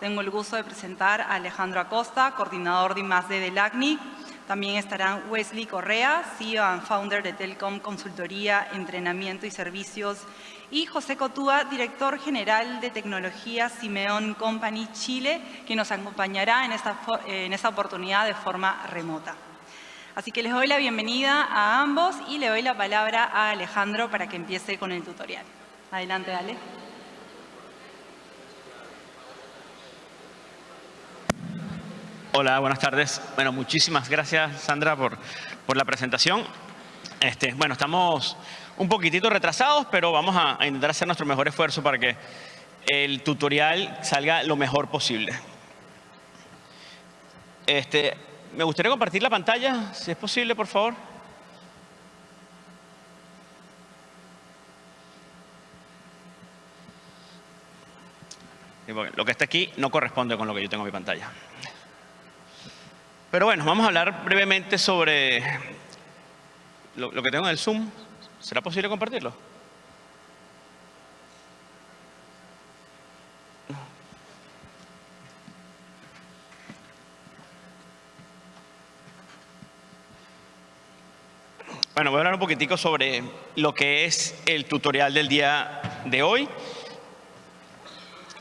tengo el gusto de presentar a Alejandro Acosta, coordinador de I+.D. del ACNIC. También estarán Wesley Correa, CEO and founder de Telcom Consultoría, Entrenamiento y Servicios, y José Cotúa, director general de tecnología Simeón Company Chile, que nos acompañará en esta, en esta oportunidad de forma remota. Así que les doy la bienvenida a ambos y le doy la palabra a Alejandro para que empiece con el tutorial. Adelante, dale. Hola, buenas tardes. Bueno, muchísimas gracias, Sandra, por, la presentación. Este, bueno, estamos un poquitito retrasados, pero vamos a, a intentar hacer nuestro mejor esfuerzo para que el tutorial salga lo mejor posible. Este, me gustaría compartir la pantalla, si es posible, por favor. Lo que está aquí no corresponde con lo que yo tengo en mi pantalla. Pero bueno, vamos a hablar brevemente sobre lo, que tengo en el Zoom. ¿Será posible compartirlo? Bueno, voy a hablar un poquitico sobre lo que es el tutorial del día de hoy.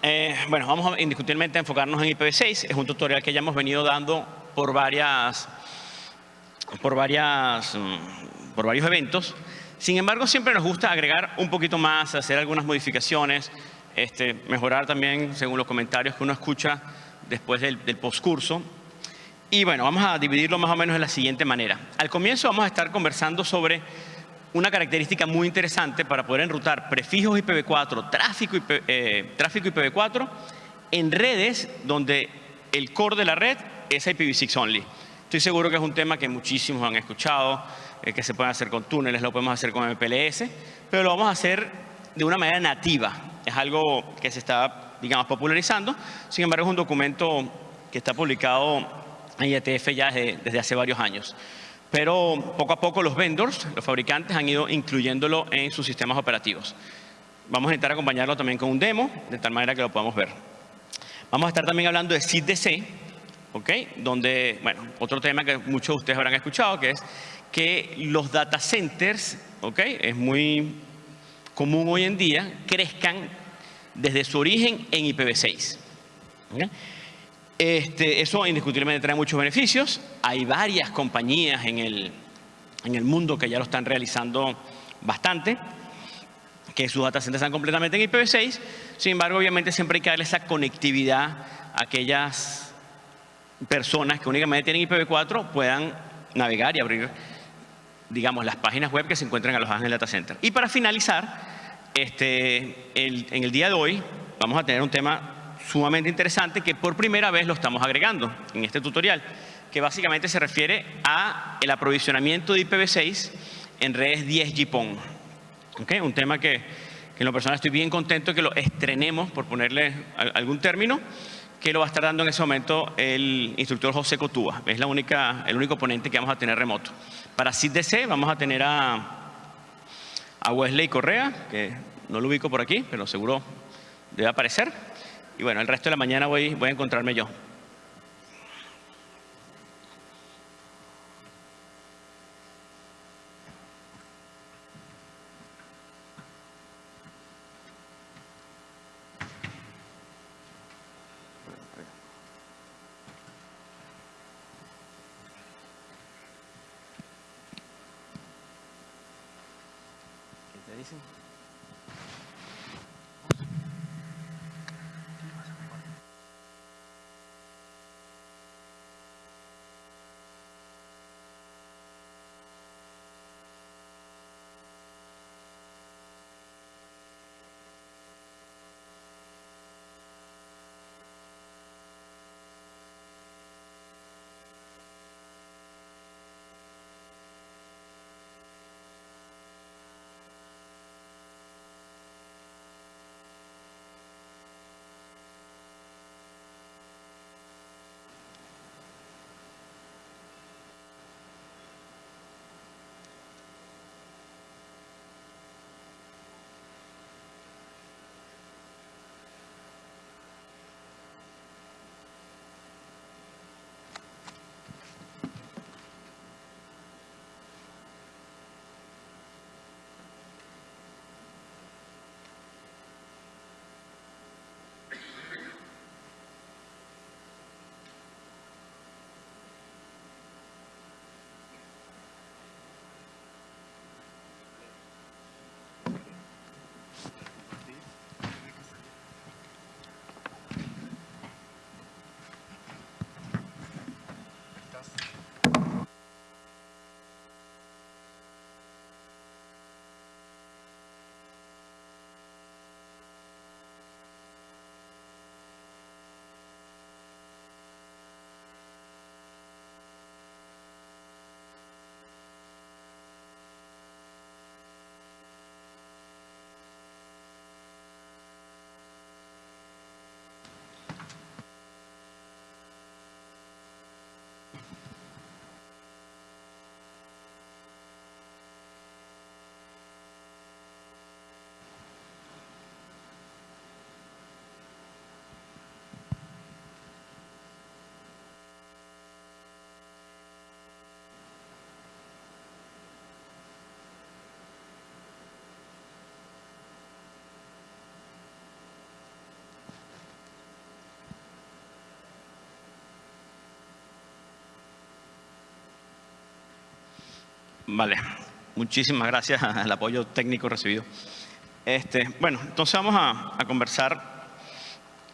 Eh, bueno, vamos a indiscutiblemente a enfocarnos en IPv6. Es un tutorial que ya hemos venido dando por varias, por varias, mm, por varios eventos. Sin embargo, siempre nos gusta agregar un poquito más, hacer algunas modificaciones, este, mejorar también según los comentarios que uno escucha después del, del postcurso. Y bueno, vamos a dividirlo más o menos de la siguiente manera. Al comienzo vamos a estar conversando sobre una característica muy interesante para poder enrutar prefijos IPv4, tráfico, IP, eh, tráfico IPv4 en redes donde el core de la red es IPv6 only. Estoy seguro que es un tema que muchísimos han escuchado, eh, que se puede hacer con túneles, lo podemos hacer con MPLS, pero lo vamos a hacer de una manera nativa. Es algo que se está, digamos, popularizando. Sin embargo, es un documento que está publicado IETF ya desde, desde hace varios años. Pero poco a poco los vendors, los fabricantes, han ido incluyéndolo en sus sistemas operativos. Vamos a intentar acompañarlo también con un demo, de tal manera que lo podamos ver. Vamos a estar también hablando de SID-DC, ¿ok? Donde, bueno, otro tema que muchos de ustedes habrán escuchado, que es que los data centers, ¿ok? Es muy común hoy en día, crezcan desde su origen en IPv6. ¿okay? Este, eso indiscutiblemente trae muchos beneficios. Hay varias compañías en el, en el mundo que ya lo están realizando bastante, que sus data centers están completamente en IPv6. Sin embargo, obviamente siempre hay que darle esa conectividad a aquellas personas que únicamente tienen IPv4 puedan navegar y abrir, digamos, las páginas web que se encuentran alojadas en el data center. Y para finalizar, este, el, en el día de hoy vamos a tener un tema sumamente interesante que por primera vez lo estamos agregando en este tutorial, que básicamente se refiere a el aprovisionamiento de IPv6 en redes 10 GPON. ¿Okay? Un tema que, que en lo personal estoy bien contento que lo estrenemos, por ponerle algún término, que lo va a estar dando en ese momento el instructor José Cotúa. Es la única, el único ponente que vamos a tener remoto. Para SIDDC vamos a tener a, a Wesley Correa, que no lo ubico por aquí, pero seguro debe aparecer. Y bueno, el resto de la mañana voy, voy a encontrarme yo. Vale, muchísimas gracias al apoyo técnico recibido. Este, bueno, entonces vamos a, conversar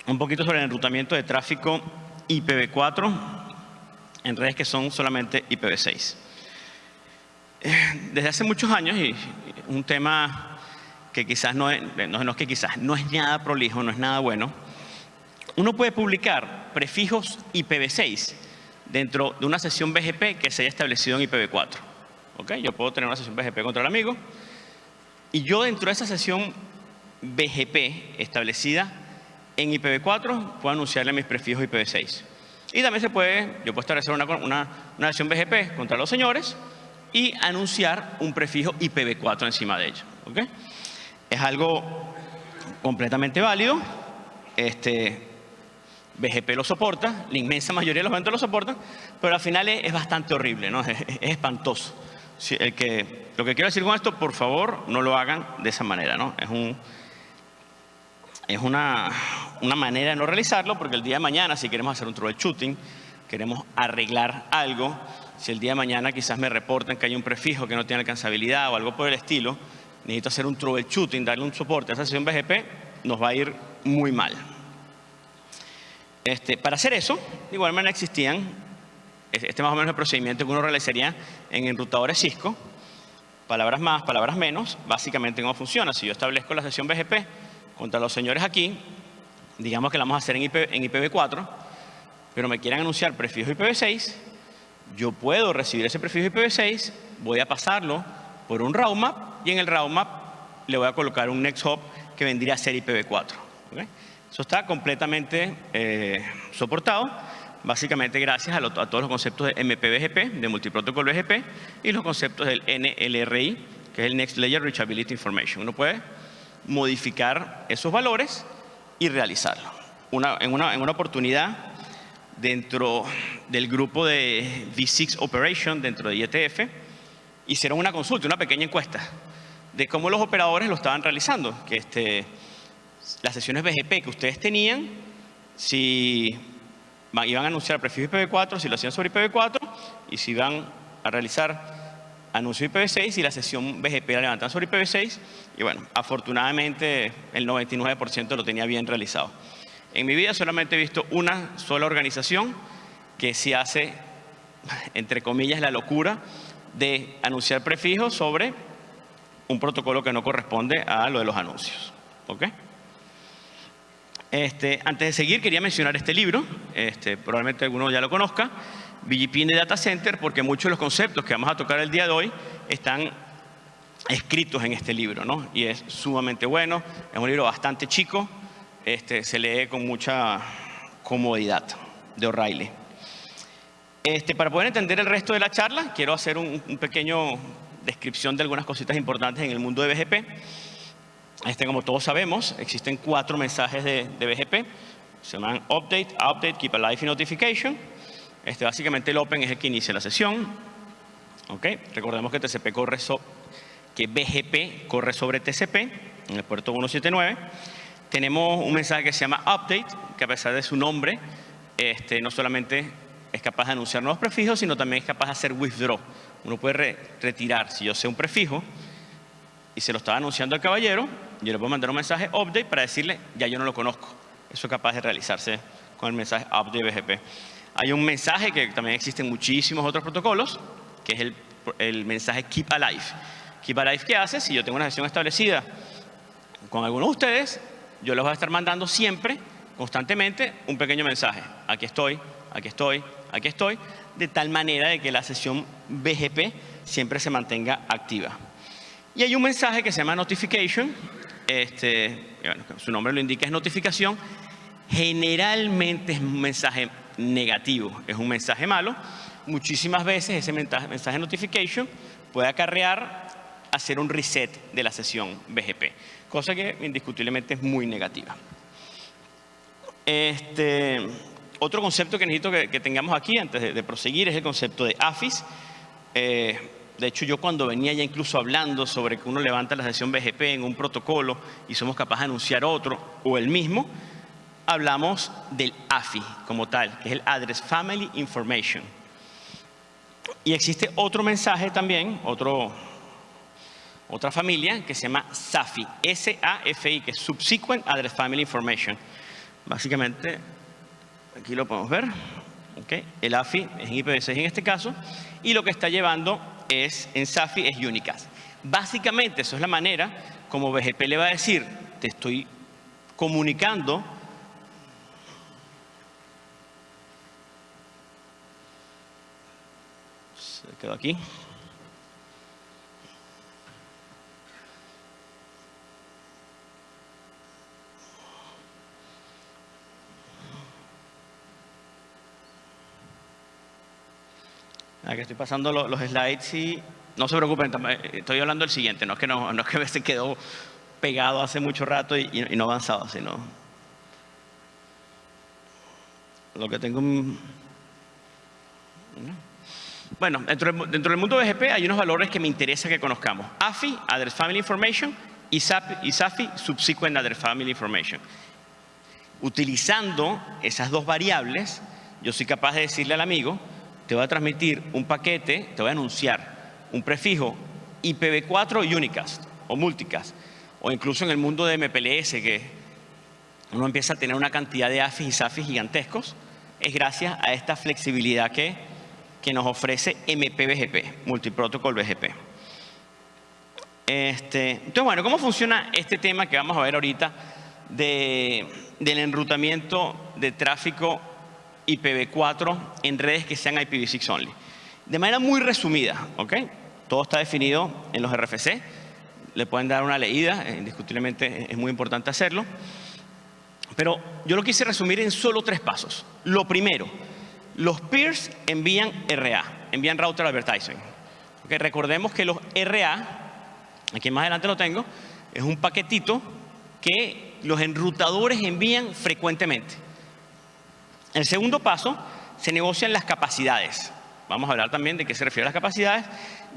un poquito sobre el enrutamiento de tráfico IPv4 en redes que son solamente IPv6. Eh, desde hace muchos años, y un tema que quizás no es, no, no es que quizás, no es nada prolijo, no es nada bueno, uno puede publicar prefijos IPv6 dentro de una sesión BGP que se haya establecido en IPv4. ¿Okay? Yo puedo tener una sesión BGP contra el amigo y yo dentro de esa sesión BGP establecida en IPv4 puedo anunciarle mis prefijos IPv6. Y también se puede, yo puedo establecer una, una, una sesión BGP contra los señores y anunciar un prefijo IPv4 encima de ello. ¿okay? Es algo completamente válido. Este, BGP lo soporta, la inmensa mayoría de los eventos lo soportan, pero al final es, es bastante horrible, ¿no? es, es espantoso. Lo que quiero decir con esto, por favor, no lo hagan de esa manera. ¿no? Es, un, es una, una manera de no realizarlo, porque el día de mañana, si queremos hacer un troubleshooting, queremos arreglar algo, si el día de mañana quizás me reportan que hay un prefijo que no tiene alcanzabilidad o algo por el estilo, necesito hacer un troubleshooting, darle un soporte a esa sesión BGP, nos va a ir muy mal. Este, para hacer eso, de igual manera existían, este más o menos el procedimiento que uno realizaría en enrutadores Cisco, palabras más, palabras menos, básicamente cómo funciona. Si yo establezco la sesión BGP contra los señores aquí, digamos que la vamos a hacer en, IP, en IPv4, pero me quieren anunciar prefijo IPv6, yo puedo recibir ese prefijo IPv6, voy a pasarlo por un route y en el route le voy a colocar un next hop que vendría a ser IPv4. ¿okay? Eso está completamente eh, soportado, básicamente gracias a, lo, a, todos los conceptos de MPBGP, de Multiprotocol BGP, y los conceptos del NLRI, que es el Next Layer Reachability Information. Uno puede modificar esos valores y realizarlo. Una, en, una, en una oportunidad, dentro del grupo de V6 Operation, dentro de IETF, hicieron una consulta, una pequeña encuesta, de cómo los operadores lo estaban realizando, que este, las sesiones BGP que ustedes tenían, si iban a anunciar prefijo IPv4, si lo hacían sobre IPv4, y si iban a realizar anuncio IPv6 y la sesión BGP la levantaban sobre IPv6, y bueno, afortunadamente el 99% lo tenía bien realizado. En mi vida solamente he visto una sola organización que se hace, entre comillas, la locura de anunciar prefijos sobre un protocolo que no corresponde a lo de los anuncios. ¿Ok? Este, antes de seguir, quería mencionar este libro, este, probablemente alguno ya lo conozca, BGP in the Data Center, porque muchos de los conceptos que vamos a tocar el día de hoy están escritos en este libro, ¿no? Y es sumamente bueno, es un libro bastante chico, este, se lee con mucha comodidad de O'Reilly. Este, para poder entender el resto de la charla, quiero hacer un, un pequeño descripción de algunas cositas importantes en el mundo de BGP. Este, como todos sabemos, existen cuatro mensajes de, de BGP. Se llaman Update, Update, Keep Alive y Notification. Este, básicamente el Open es el que inicia la sesión. ¿Okay? Recordemos que TCP corre so, que BGP corre sobre TCP en el puerto 179. Tenemos un mensaje que se llama Update, que a pesar de su nombre, este, no solamente es capaz de anunciar nuevos prefijos, sino también es capaz de hacer withdraw. Uno puede re retirar, si yo sé un prefijo, y se lo estaba anunciando al caballero, yo le puedo mandar un mensaje update para decirle, ya yo no lo conozco. Eso es capaz de realizarse con el mensaje update BGP. Hay un mensaje que también existe en muchísimos otros protocolos, que es el, mensaje keep alive. Keep alive, ¿qué hace? Si yo tengo una sesión establecida con algunos de ustedes, yo les voy a estar mandando siempre, constantemente, un pequeño mensaje. Aquí estoy, aquí estoy, aquí estoy, de tal manera de que la sesión BGP siempre se mantenga activa. Y hay un mensaje que se llama notification, este, su nombre lo indica, es notificación. Generalmente es un mensaje negativo, es un mensaje malo. Muchísimas veces ese mensaje, notification puede acarrear hacer un reset de la sesión BGP, cosa que indiscutiblemente es muy negativa. Este, otro concepto que necesito que, tengamos aquí antes de, de, proseguir es el concepto de AFIS. Eh, de hecho, yo cuando venía ya incluso hablando sobre que uno levanta la sesión BGP en un protocolo y somos capaces de anunciar otro o el mismo, hablamos del AFI como tal, que es el Address Family Information. Y existe otro mensaje también, otro, otra familia que se llama SAFI, S-A-F-I, que es Subsequent Address Family Information. Básicamente, aquí lo podemos ver. El AFI es en IPv6 en este caso, y lo que está llevando es en SAFI es Unicast. Básicamente, eso es la manera como BGP le va a decir, te estoy comunicando se quedó aquí Aquí estoy pasando los, slides y no se preocupen, eh, estoy hablando del siguiente, no es que, no, no se quedó pegado hace mucho rato y, no avanzado, sino lo que tengo... Bueno, dentro, del mundo BGP hay unos valores que me interesa que conozcamos. AFI, Address Family Information, y SAFI, Subsequent Address Family Information. Utilizando esas dos variables, yo soy capaz de decirle al amigo, te voy a transmitir un paquete, te voy a anunciar un prefijo IPv4 unicast o multicast, o incluso en el mundo de MPLS, que uno empieza a tener una cantidad de AFIs y SAFIs gigantescos, es gracias a esta flexibilidad que, que nos ofrece MPBGP, Multiprotocol BGP. Este, entonces, bueno, ¿cómo funciona este tema que vamos a ver ahorita de, del enrutamiento de tráfico IPv4 en redes que sean IPv6 only. De manera muy resumida, ¿ok? Todo está definido en los RFC. Le pueden dar una leída, eh, indiscutiblemente es muy importante hacerlo. Pero yo lo quise resumir en solo tres pasos. Lo primero, los peers envían RA, envían Router Advertising. ¿Okay? Recordemos que los RA, aquí más adelante lo tengo, es un paquetito que los enrutadores envían frecuentemente. El segundo paso, se negocian las capacidades. Vamos a hablar también de qué se refiere a las capacidades.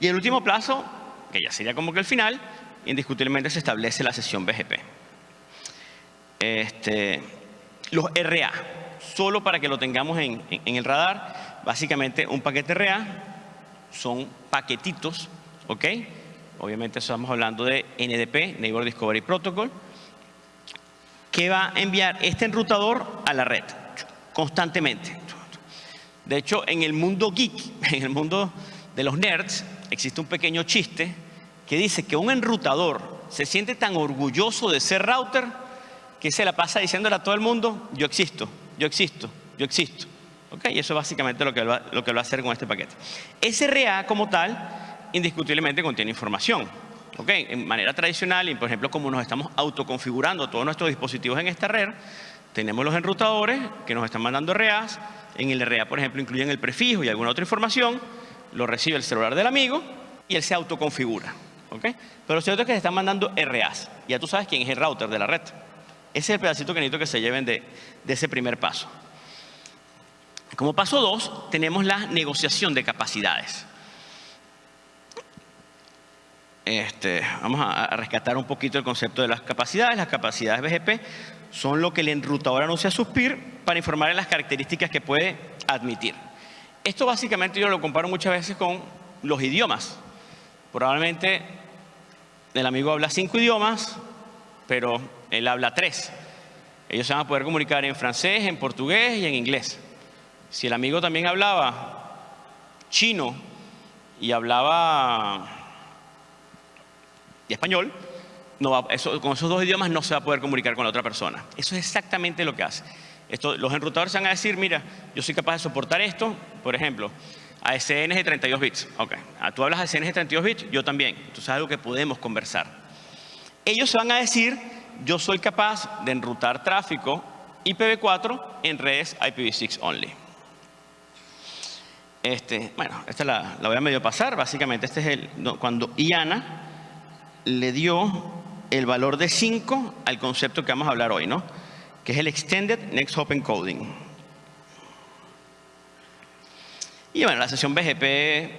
Y el último plazo, que ya sería como que el final, indiscutiblemente se establece la sesión BGP. Este, los RA, solo para que lo tengamos en, el radar, básicamente un paquete RA son paquetitos, ¿ok? Obviamente estamos hablando de NDP, Neighbor Discovery Protocol, que va a enviar este enrutador a la red constantemente. De hecho, en el mundo geek, en el mundo de los nerds, existe un pequeño chiste que dice que un enrutador se siente tan orgulloso de ser router que se la pasa diciéndole a todo el mundo, yo existo, yo existo, yo existo. ¿Okay? Y eso es básicamente lo que, va, lo que va a hacer con este paquete. SRA como tal, indiscutiblemente contiene información. ¿Okay? En manera tradicional, y por ejemplo, como nos estamos autoconfigurando todos nuestros dispositivos en esta red, tenemos los enrutadores que nos están mandando RAs. En el RA, por ejemplo, incluyen el prefijo y alguna otra información. Lo recibe el celular del amigo y él se autoconfigura. ¿okay? Pero lo cierto es que se están mandando RAs. Ya tú sabes quién es el router de la red. Ese es el pedacito que necesito que se lleven de, de ese primer paso. Como paso dos, tenemos la negociación de capacidades. Este, vamos a, rescatar un poquito el concepto de las capacidades. Las capacidades BGP son lo que el enrutador anuncia a sus peers para informar de las características que puede admitir. Esto básicamente yo lo comparo muchas veces con los idiomas. Probablemente el amigo habla cinco idiomas, pero él habla tres. Ellos se van a poder comunicar en francés, en portugués y en inglés. Si el amigo también hablaba chino y hablaba y español, con esos dos idiomas no se va a poder comunicar con la otra persona. Eso es exactamente lo que hace. Los enrutadores van a decir, mira, yo soy capaz de soportar esto, por ejemplo, a SNs de 32 bits. Ok, ah, tú hablas de SNs de 32 bits, yo también. Entonces es algo que podemos conversar. Ellos se van a decir, yo soy capaz de enrutar tráfico IPv4 en redes IPv6 only. Este, bueno, esta la, la voy a medio pasar. Básicamente, este es el, cuando IANA le dio el valor de 5 al concepto que vamos a hablar hoy, ¿no? que es el Extended Next Hop Encoding. Y bueno, la sesión BGP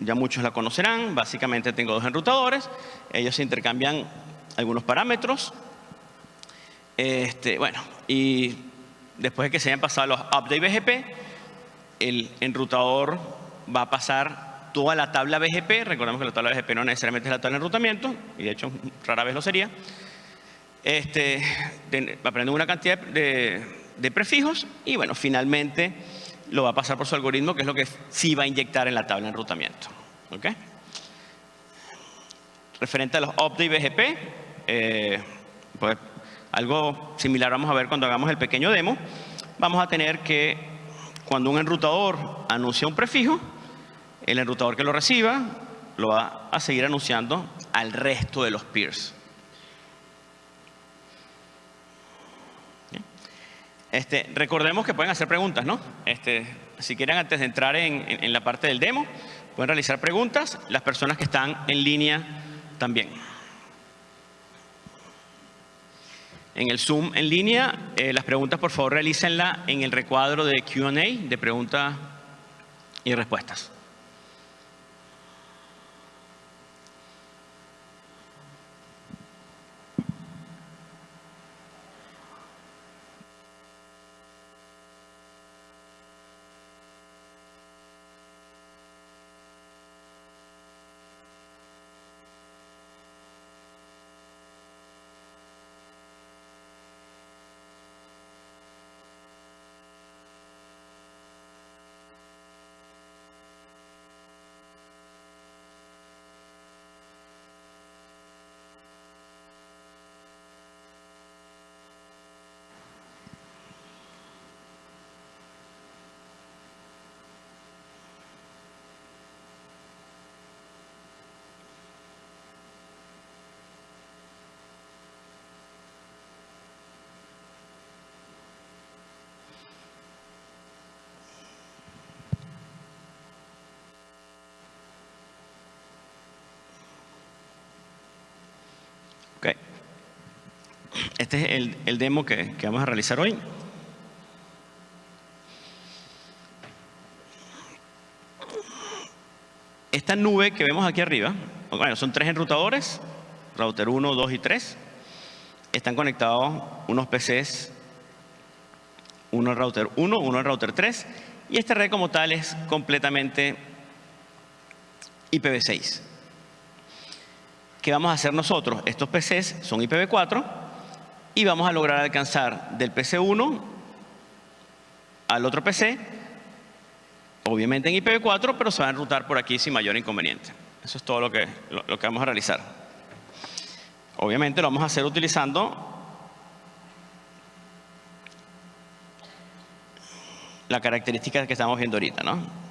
ya muchos la conocerán. Básicamente tengo dos enrutadores. Ellos se intercambian algunos parámetros. Este, bueno, y después de que se hayan pasado los update BGP, el enrutador va a pasar toda la tabla BGP. Recordemos que la tabla BGP no necesariamente es la tabla de enrutamiento, y de hecho rara vez lo sería. Este, va a aprender una cantidad de, de prefijos y bueno, finalmente lo va a pasar por su algoritmo, que es lo que sí va a inyectar en la tabla de enrutamiento. ¿Okay? Referente a los update BGP, eh, pues algo similar vamos a ver cuando hagamos el pequeño demo. Vamos a tener que, cuando un enrutador anuncia un prefijo, el enrutador que lo reciba lo va a seguir anunciando al resto de los peers. Este, recordemos que pueden hacer preguntas, ¿no? Este, si quieren, antes de entrar en, la parte del demo, pueden realizar preguntas. Las personas que están en línea también. En el Zoom en línea, eh, las preguntas por favor realícenla en el recuadro de Q&A, de preguntas y respuestas. Este es el, demo que, vamos a realizar hoy. Esta nube que vemos aquí arriba, bueno, son tres enrutadores, router 1, 2 y 3. Están conectados unos PCs, uno al router 1, uno al router 3. Y esta red como tal es completamente IPv6. ¿Qué vamos a hacer nosotros? Estos PCs son IPv4 y vamos a lograr alcanzar del PC1 al otro PC, obviamente en IPv4, pero se va a enrutar por aquí sin mayor inconveniente. Eso es todo lo que, lo que vamos a realizar. Obviamente lo vamos a hacer utilizando la característica que estamos viendo ahorita, ¿no?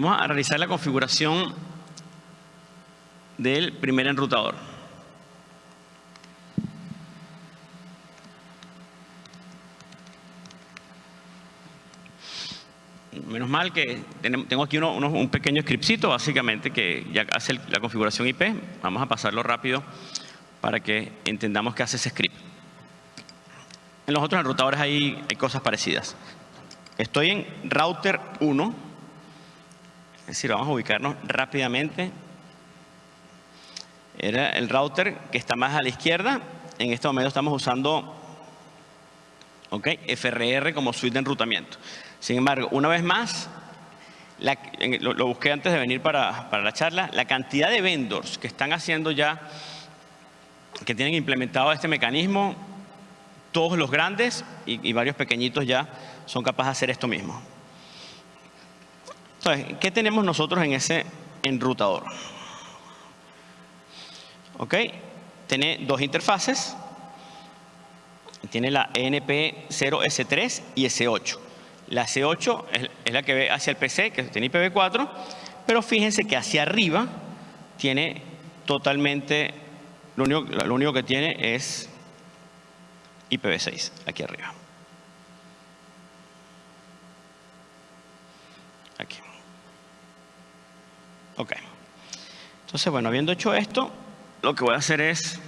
Vamos a realizar la configuración del primer enrutador. Menos mal que tengo aquí un pequeño scriptcito básicamente que ya hace la configuración IP. Vamos a pasarlo rápido para que entendamos qué hace ese script. En los otros enrutadores hay, hay cosas parecidas. Estoy en router 1 es decir, vamos a ubicarnos rápidamente. Era el router que está más a la izquierda. En este momento estamos usando okay, FRR como suite de enrutamiento. Sin embargo, una vez más, lo, busqué antes de venir para, la charla, la cantidad de vendors que están haciendo ya, que tienen implementado este mecanismo, todos los grandes y varios pequeñitos ya son capaces de hacer esto mismo. Entonces, ¿qué tenemos nosotros en ese enrutador? ¿Ok? Tiene dos interfaces. Tiene la ENP0S3 y S8. La S8 es, la que ve hacia el PC, que tiene IPv4, pero fíjense que hacia arriba tiene totalmente, lo único que tiene es IPv6, aquí arriba. Aquí. Ok. Entonces, bueno, habiendo hecho esto, lo que voy a hacer es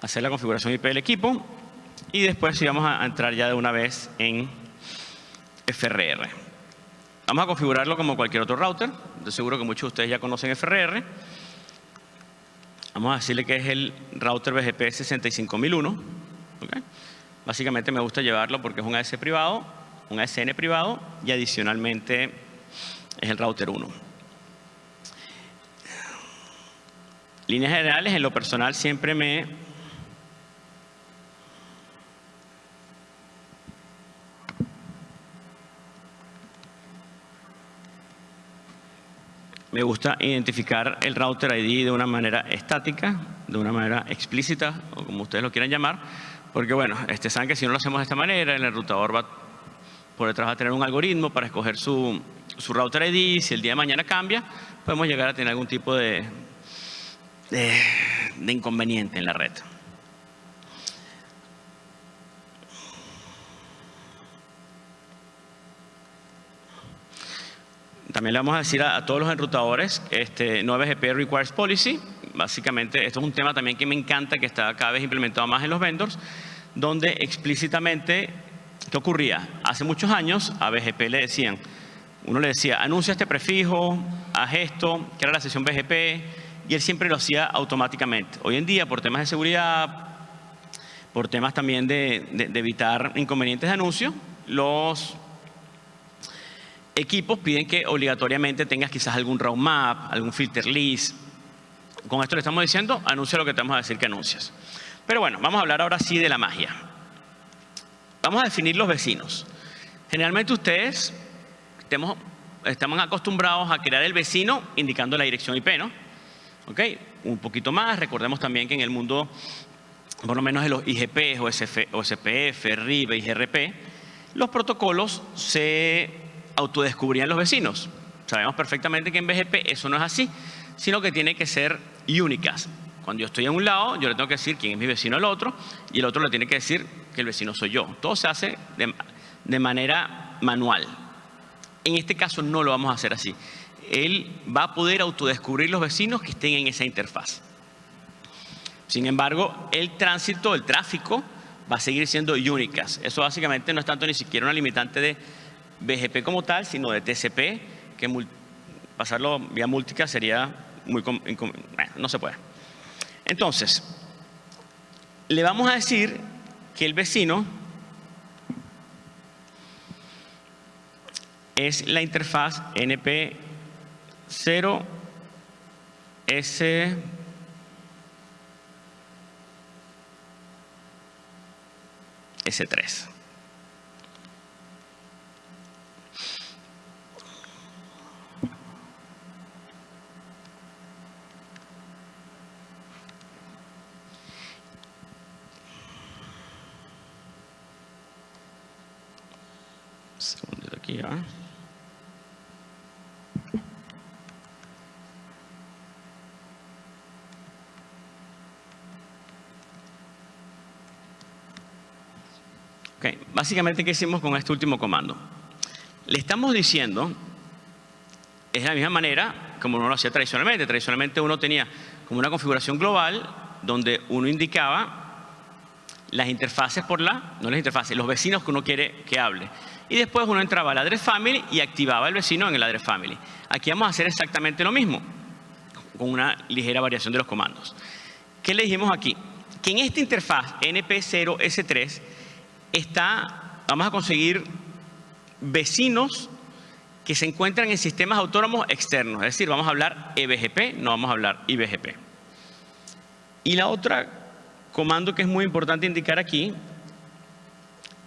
hacer la configuración IP del equipo y después sí vamos a entrar ya de una vez en FRR. Vamos a configurarlo como cualquier otro router. De seguro que muchos de ustedes ya conocen FRR. Vamos a decirle que es el router BGP 65001. Básicamente me gusta llevarlo porque es un AS privado, un ASN privado y adicionalmente es el router 1. Líneas generales, en lo personal siempre me Me gusta identificar el router ID de una manera estática, de una manera explícita, o como ustedes lo quieran llamar, porque bueno, este, saben que si no lo hacemos de esta manera, el enrutador va por detrás va a tener un algoritmo para escoger su, su router ID, si el día de mañana cambia, podemos llegar a tener algún tipo de, de inconveniente en la red. También le vamos a decir a, todos los enrutadores, este, 9GP requires policy. Básicamente, esto es un tema también que me encanta, que está cada vez implementado más en los vendors, donde explícitamente, ¿qué ocurría? Hace muchos años a BGP le decían, uno le decía, anuncia este prefijo, haz esto, que era la sesión BGP, y él siempre lo hacía automáticamente. Hoy en día, por temas de seguridad, por temas también de, evitar inconvenientes de anuncio, los equipos piden que obligatoriamente tengas quizás algún roadmap, algún filter list. Con esto le estamos diciendo, anuncia lo que te vamos a decir que anuncias. Pero bueno, vamos a hablar ahora sí de la magia. Vamos a definir los vecinos. Generalmente ustedes estamos, acostumbrados a crear el vecino indicando la dirección IP, ¿no? ¿Ok? Un poquito más, recordemos también que en el mundo, por lo menos de los IGP, OSPF, RIB, IGRP, los protocolos se autodescubrían los vecinos. Sabemos perfectamente que en BGP eso no es así, sino que tiene que ser únicas. Cuando yo estoy en un lado, yo le tengo que decir quién es mi vecino al otro, y el otro le tiene que decir que el vecino soy yo. Todo se hace de, manera manual. En este caso no lo vamos a hacer así. Él va a poder autodescubrir los vecinos que estén en esa interfaz. Sin embargo, el tránsito, el tráfico, va a seguir siendo únicas. Eso básicamente no es tanto ni siquiera una limitante de BGP como tal, sino de TCP, que pasarlo vía múltica sería muy... Bueno, no se puede. Entonces, le vamos a decir que el vecino es la interfaz NP0 S S3. Básicamente, ¿qué hicimos con este último comando? Le estamos diciendo, es de la misma manera como uno lo hacía tradicionalmente. Tradicionalmente uno tenía como una configuración global donde uno indicaba las interfaces por la, no las interfaces, los vecinos que uno quiere que hable. Y después uno entraba al address family y activaba el vecino en el address family. Aquí vamos a hacer exactamente lo mismo, con una ligera variación de los comandos. ¿Qué le dijimos aquí? Que en esta interfaz NP0S3 está, vamos a conseguir vecinos que se encuentran en sistemas autónomos externos. Es decir, vamos a hablar EBGP, no vamos a hablar IBGP. Y la otra comando que es muy importante indicar aquí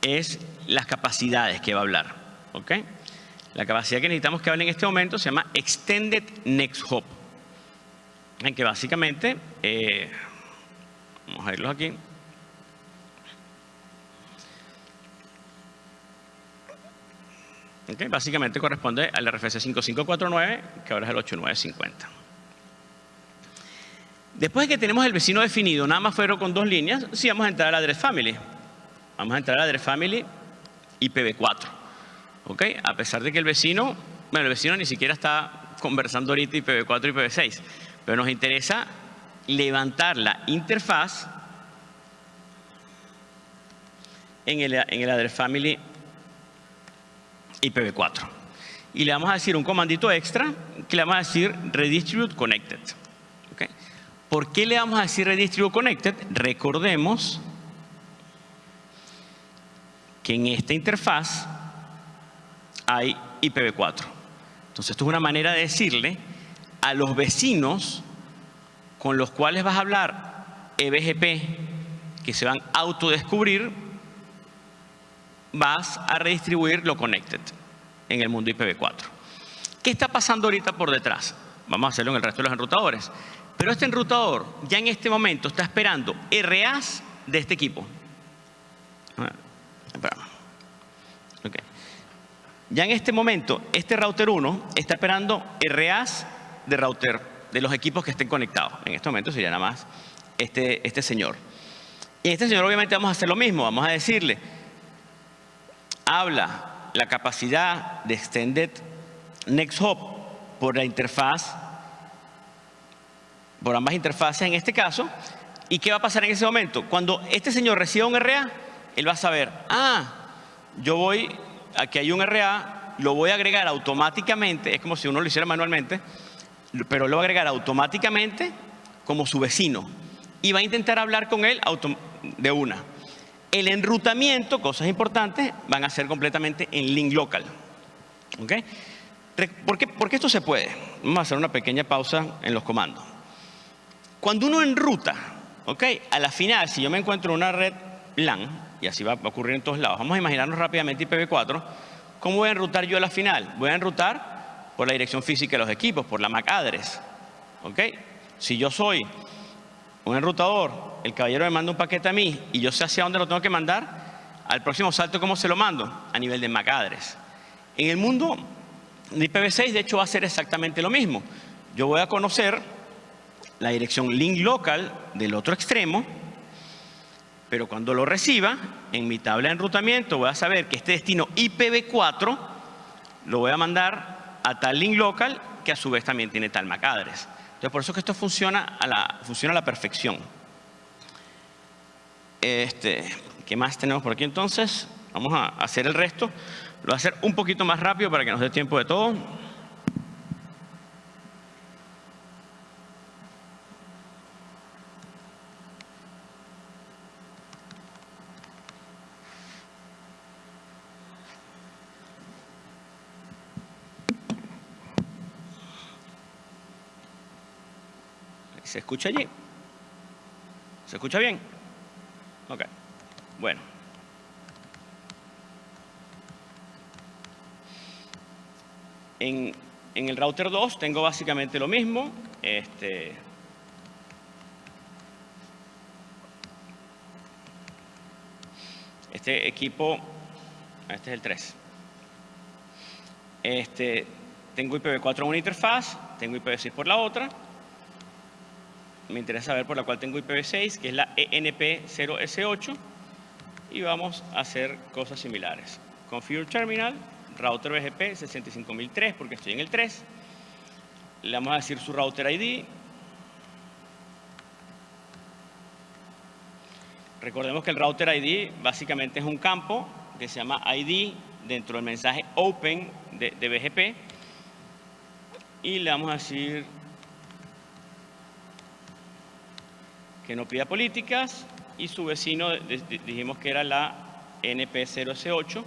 es las capacidades que va a hablar. ¿ok? La capacidad que necesitamos que hable en este momento se llama Extended Next Hop. En que básicamente, eh, vamos a verlos aquí. Básicamente corresponde al RFC 5549, que ahora es el 8950. Después de que tenemos el vecino definido, nada más fueron con dos líneas, sí vamos a entrar al address family. Vamos a entrar a Address Family IPv4. ¿Ok? A pesar de que el vecino, bueno, el vecino ni siquiera está conversando ahorita IPv4 y IPv6, pero nos interesa levantar la interfaz en el, en el Family IPv4. Y le vamos a decir un comandito extra que le vamos a decir redistribute connected. ¿Okay? ¿Por qué le vamos a decir redistribute connected? Recordemos que en esta interfaz hay IPv4. Entonces, esto es una manera de decirle a los vecinos con los cuales vas a hablar EBGP, que se van a autodescubrir, vas a redistribuir lo connected en el mundo IPv4. ¿Qué está pasando ahorita por detrás? Vamos a hacerlo en el resto de los enrutadores. Pero este enrutador ya en este momento está esperando RAs de este equipo. Ya en este momento, este router 1 está esperando RAs de router de los equipos que estén conectados. En este momento sería nada más este, este señor. Y este señor obviamente vamos a hacer lo mismo. Vamos a decirle, habla la capacidad de Extended Next Hop por la interfaz, por ambas interfaces en este caso. ¿Y qué va a pasar en ese momento? Cuando este señor reciba un RA, él va a saber, ah, yo voy, aquí hay un RA, lo voy a agregar automáticamente, es como si uno lo hiciera manualmente, pero lo va a agregar automáticamente como su vecino y va a intentar hablar con él de una. El enrutamiento, cosas importantes, van a ser completamente en link local. ¿Ok? ¿Por qué, porque esto se puede? Vamos a hacer una pequeña pausa en los comandos. Cuando uno enruta, ¿ok? A la final, si yo me encuentro en una red LAN, y así va a ocurrir en todos lados, vamos a imaginarnos rápidamente IPv4, ¿cómo voy a enrutar yo a la final? Voy a enrutar por la dirección física de los equipos, por la MAC address. ¿Ok? Si yo soy un enrutador, el caballero me manda un paquete a mí y yo sé hacia dónde lo tengo que mandar, al próximo salto, ¿cómo se lo mando? A nivel de MAC address. En el mundo de IPv6, de hecho, va a ser exactamente lo mismo. Yo voy a conocer la dirección link local del otro extremo, pero cuando lo reciba, en mi tabla de enrutamiento voy a saber que este destino IPv4 lo voy a mandar a tal link local que a su vez también tiene tal MAC address. Entonces, por eso que esto funciona a la, funciona a la perfección. Este, ¿Qué más tenemos por aquí entonces? Vamos a hacer el resto. Lo voy a hacer un poquito más rápido para que nos dé tiempo de todo. ¿Se escucha allí? ¿Se escucha bien? Ok. Bueno. En, en, el router 2 tengo básicamente lo mismo. Este, este equipo, este es el 3. Este, tengo IPv4 en una interfaz, tengo IPv6 por la otra me interesa saber por la cual tengo IPv6, que es la ENP0S8, y vamos a hacer cosas similares. Configure Terminal, router BGP 65003, porque estoy en el 3. Le vamos a decir su router ID. Recordemos que el router ID básicamente es un campo que se llama ID dentro del mensaje open de, de BGP. Y le vamos a decir no pida políticas y su vecino dijimos que era la NP0S8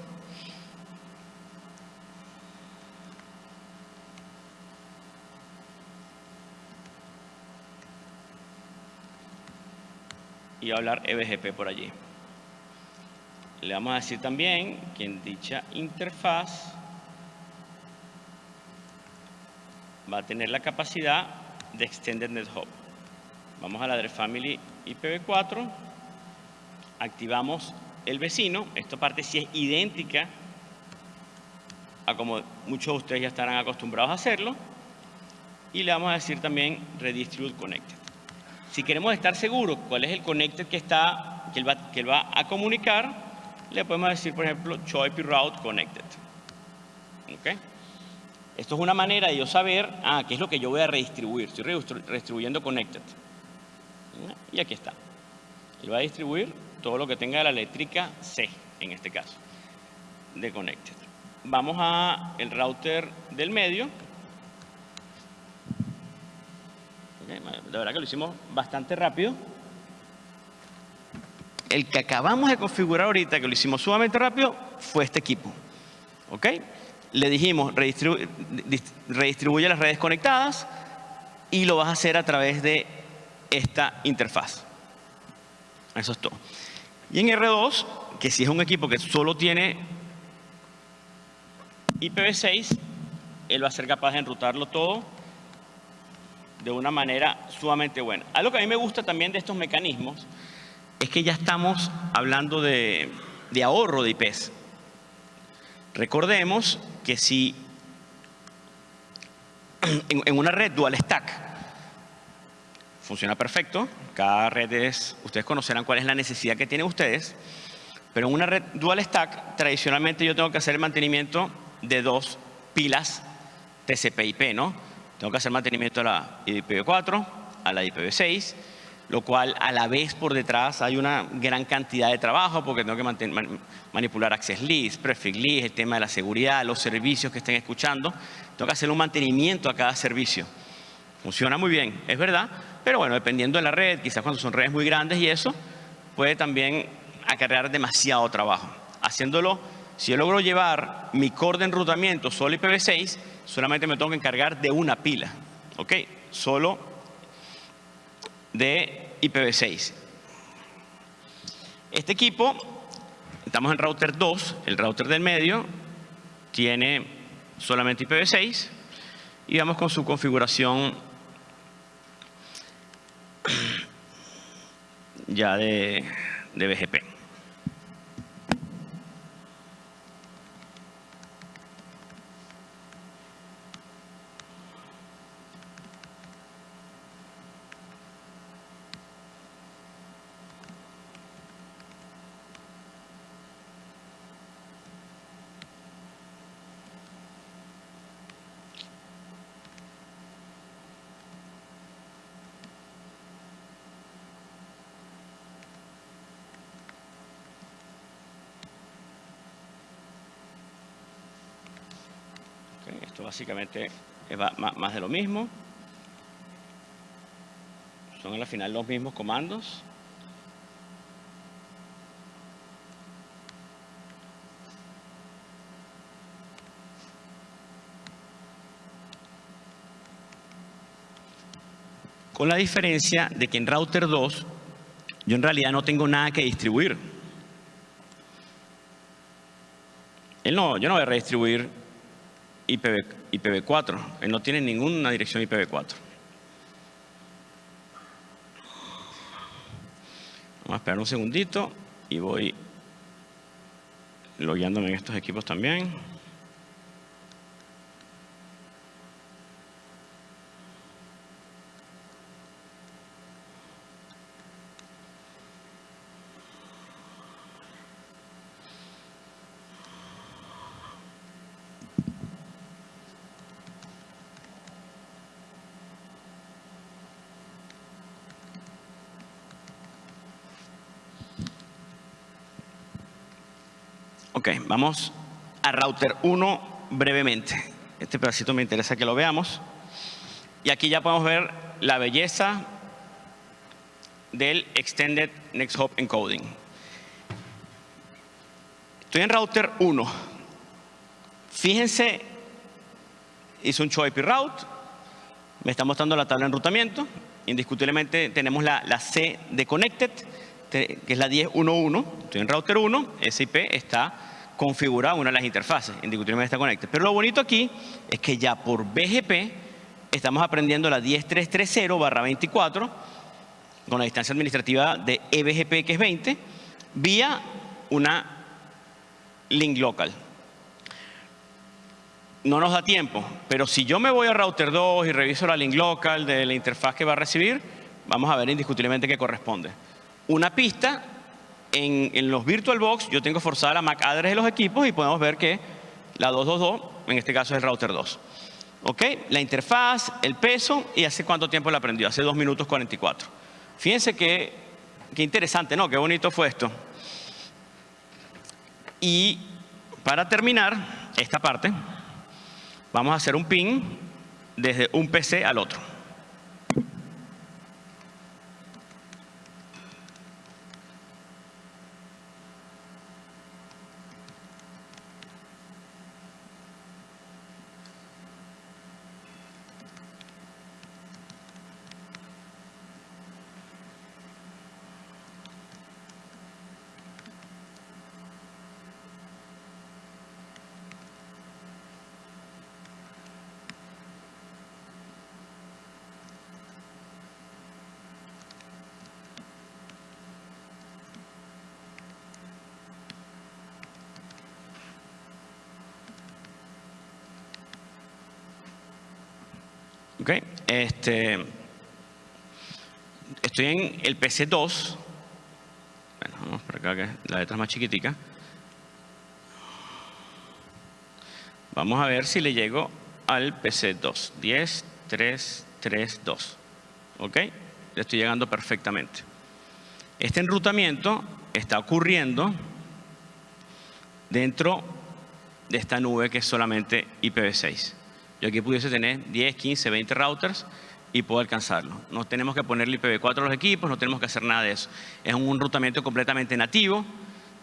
y hablar EBGP por allí. Le vamos a decir también que en dicha interfaz va a tener la capacidad de Extended Net Hub. Vamos a la de Family IPv4, activamos el vecino, esta parte sí es idéntica a como muchos de ustedes ya estarán acostumbrados a hacerlo, y le vamos a decir también Redistribute Connected. Si queremos estar seguros cuál es el connected que, está, que, él va, que él va a comunicar, le podemos decir, por ejemplo, show IP route connected. ¿Okay? Esto es una manera de yo saber, ah, qué es lo que yo voy a redistribuir. Estoy redistribuyendo connected. Y aquí está. Él va a distribuir todo lo que tenga la eléctrica C, en este caso, de connected. Vamos a el router del medio. De verdad que lo hicimos bastante rápido. El que acabamos de configurar ahorita, que lo hicimos sumamente rápido, fue este equipo. ¿Ok? Le dijimos, redistribuye las redes conectadas y lo vas a hacer a través de esta interfaz. Eso es todo. Y en R2, que si es un equipo que solo tiene IPv6, él va a ser capaz de enrutarlo todo de una manera sumamente buena. Algo que a mí me gusta también de estos mecanismos es que ya estamos hablando de, ahorro de IPs. Recordemos que si en, una red dual stack funciona perfecto, cada red es, ustedes conocerán cuál es la necesidad que tienen ustedes, pero en una red dual stack tradicionalmente yo tengo que hacer el mantenimiento de dos pilas TCP/IP, ¿no? Tengo que hacer mantenimiento a la IPv4, a la IPv6, lo cual a la vez por detrás hay una gran cantidad de trabajo porque tengo que manipular access list, prefix list, el tema de la seguridad, los servicios que estén escuchando. Tengo que hacer un mantenimiento a cada servicio. Funciona muy bien, es verdad, pero bueno, dependiendo de la red, quizás cuando son redes muy grandes y eso, puede también acarrear demasiado trabajo. Haciéndolo, si yo logro llevar mi core de enrutamiento solo IPv6, solamente me tengo que encargar de una pila, ¿ok? Solo de IPv6. Este equipo, estamos en router 2, el router del medio tiene solamente IPv6 y vamos con su configuración ya de, de BGP. Básicamente es más de lo mismo. Son al final los mismos comandos. Con la diferencia de que en router 2 yo en realidad no tengo nada que distribuir. Él no, yo no voy a redistribuir IPv, 4 Él no tiene ninguna dirección IPv4. Vamos a esperar un segundito y voy logueándome en estos equipos también. Vamos a router 1 brevemente. Este pedacito me interesa que lo veamos. Y aquí ya podemos ver la belleza del Extended Next Hop Encoding. Estoy en router 1. Fíjense, hice un show IP route, me está mostrando la tabla de enrutamiento. Indiscutiblemente tenemos la, la C de connected, que es la 10.1.1. Estoy en router 1, ese IP está configurada una de las interfaces, indiscutiblemente está conectada. Pero lo bonito aquí es que ya por BGP estamos aprendiendo la 10330-24 con la distancia administrativa de eBGP que es 20 vía una link local. No nos da tiempo, pero si yo me voy a router 2 y reviso la link local de la interfaz que va a recibir, vamos a ver indiscutiblemente qué corresponde. Una pista en, en los VirtualBox yo tengo forzada la MAC address de los equipos y podemos ver que la 222, en este caso es el router 2. ¿Ok? La interfaz, el peso y hace cuánto tiempo la aprendió. Hace 2 minutos 44. Fíjense que, qué interesante, ¿no? Qué bonito fue esto. Y para terminar esta parte, vamos a hacer un ping desde un PC al otro. Ok, este, estoy en el PC2. Bueno, vamos por acá que la letra es más chiquitica. Vamos a ver si le llego al PC2. 10, 3, 3, 2. ¿Ok? Le estoy llegando perfectamente. Este enrutamiento está ocurriendo dentro de esta nube que es solamente IPv6. Yo aquí pudiese tener 10, 15, 20 routers y puedo alcanzarlo. No tenemos que ponerle IPv4 a los equipos, no tenemos que hacer nada de eso. Es un enrutamiento completamente nativo,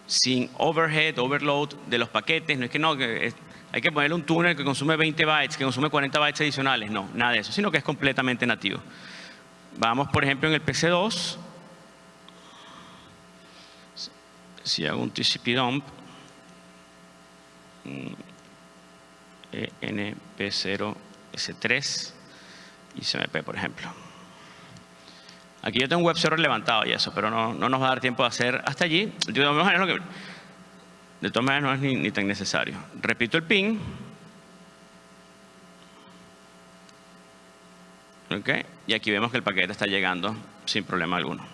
sin overhead, overload de los paquetes. No es que no, hay que ponerle un túnel que consume 20 bytes, que consume 40 bytes adicionales. No, nada de eso, sino que es completamente nativo. Vamos, por ejemplo, en el PC2. Si hago un TCP dump, mm, ENP0S3 y CMP, por ejemplo. Aquí yo tengo un web server levantado y eso, pero no, no nos va a dar tiempo de hacer hasta allí. De todas maneras, maneras no es ni, ni tan necesario. Repito el ping. Okay. Y aquí vemos que el paquete está llegando sin problema alguno.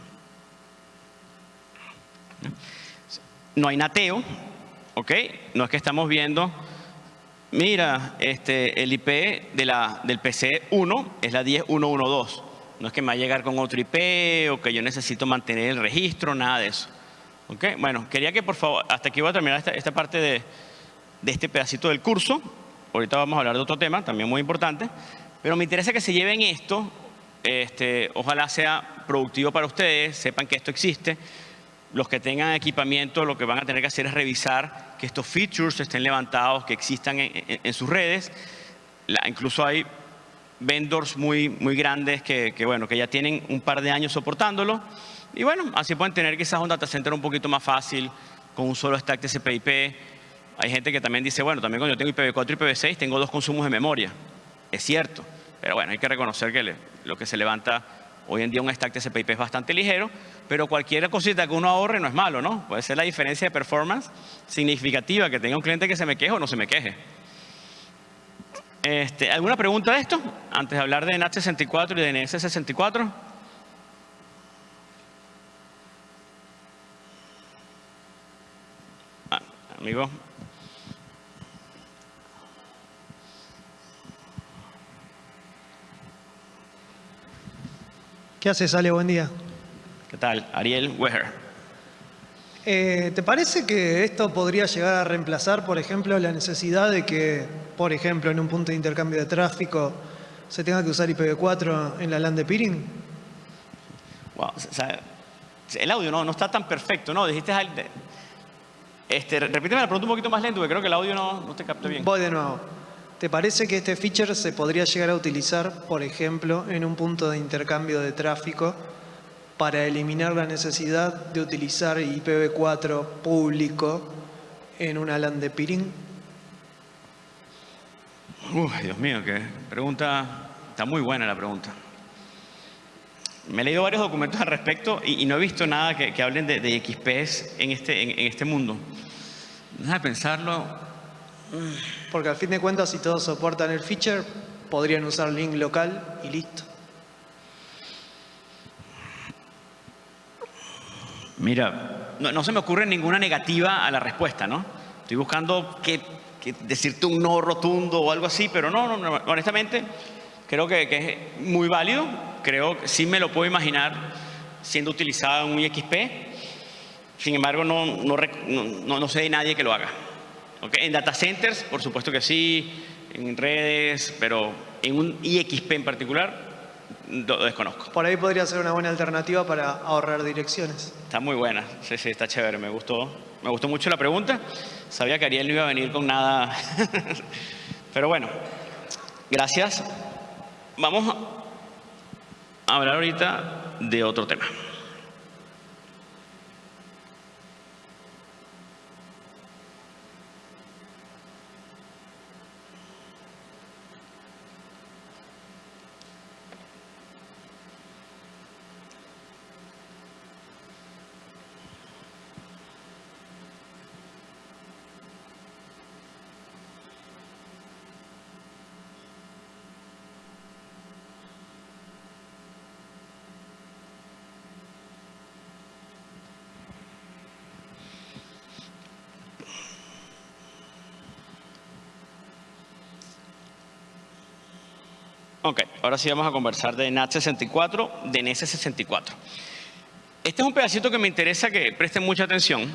No hay nateo, ¿ok? No es que estamos viendo Mira, este, el IP de la, del PC1 es la 10112. No es que me va a llegar con otro IP o que yo necesito mantener el registro, nada de eso. ¿Okay? Bueno, quería que por favor, hasta aquí voy a terminar esta, parte de, de, este pedacito del curso. Ahorita vamos a hablar de otro tema, también muy importante. Pero me interesa que se lleven esto, este, ojalá sea productivo para ustedes, sepan que esto existe. Los que tengan equipamiento lo que van a tener que hacer es revisar que estos features estén levantados, que existan en, sus redes. incluso hay vendors muy, muy grandes que, bueno, que ya tienen un par de años soportándolo. Y bueno, así pueden tener quizás un data center un poquito más fácil con un solo stack TCP/IP. Hay gente que también dice, bueno, también cuando yo tengo IPv4 y IPv6 tengo dos consumos de memoria. Es cierto, pero bueno, hay que reconocer que lo que se levanta hoy en día un stack TCP/IP es bastante ligero pero cualquier cosita que uno ahorre no es malo, ¿no? Puede ser la diferencia de performance significativa, que tenga un cliente que se me queje o no se me queje. Este, ¿Alguna pregunta de esto? Antes de hablar de NAT64 y de NS64. Ah, amigo. ¿Qué haces, Ale? Buen día. ¿Qué tal? Ariel Weher. Eh, ¿Te parece que esto podría llegar a reemplazar, por ejemplo, la necesidad de que, por ejemplo, en un punto de intercambio de tráfico se tenga que usar IPv4 en la LAN de peering? Wow, el audio no, no está tan perfecto, ¿no? Dijiste este, repíteme la pregunta un poquito más lento, porque creo que el audio no, no te captó bien. Voy de nuevo. ¿Te parece que este feature se podría llegar a utilizar, por ejemplo, en un punto de intercambio de tráfico para eliminar la necesidad de utilizar IPv4 público en una LAN de peering? Uy, Dios mío, qué pregunta, está muy buena la pregunta. Me he leído varios documentos al respecto y, no he visto nada que, hablen de, de, XPs este, en, este mundo. Déjame pensarlo. Porque al fin de cuentas, si todos soportan el feature, podrían usar link local y listo. Mira, no, se me ocurre ninguna negativa a la respuesta, ¿no? Estoy buscando que, decirte un no rotundo o algo así, pero no, no, honestamente creo que, es muy válido. Creo que sí me lo puedo imaginar siendo utilizado en un IXP. Sin embargo, no, no, no, sé de nadie que lo haga. En data centers, por supuesto que sí, en redes, pero en un IXP en particular, lo desconozco. Por ahí podría ser una buena alternativa para ahorrar direcciones. Está muy buena, sí, sí, está chévere, me gustó. Me gustó mucho la pregunta. Sabía que Ariel no iba a venir con nada. Pero bueno, gracias. Vamos a hablar ahorita de otro tema. Ok, ahora sí vamos a conversar de NAT64, de NS64. Este es un pedacito que me interesa que presten mucha atención.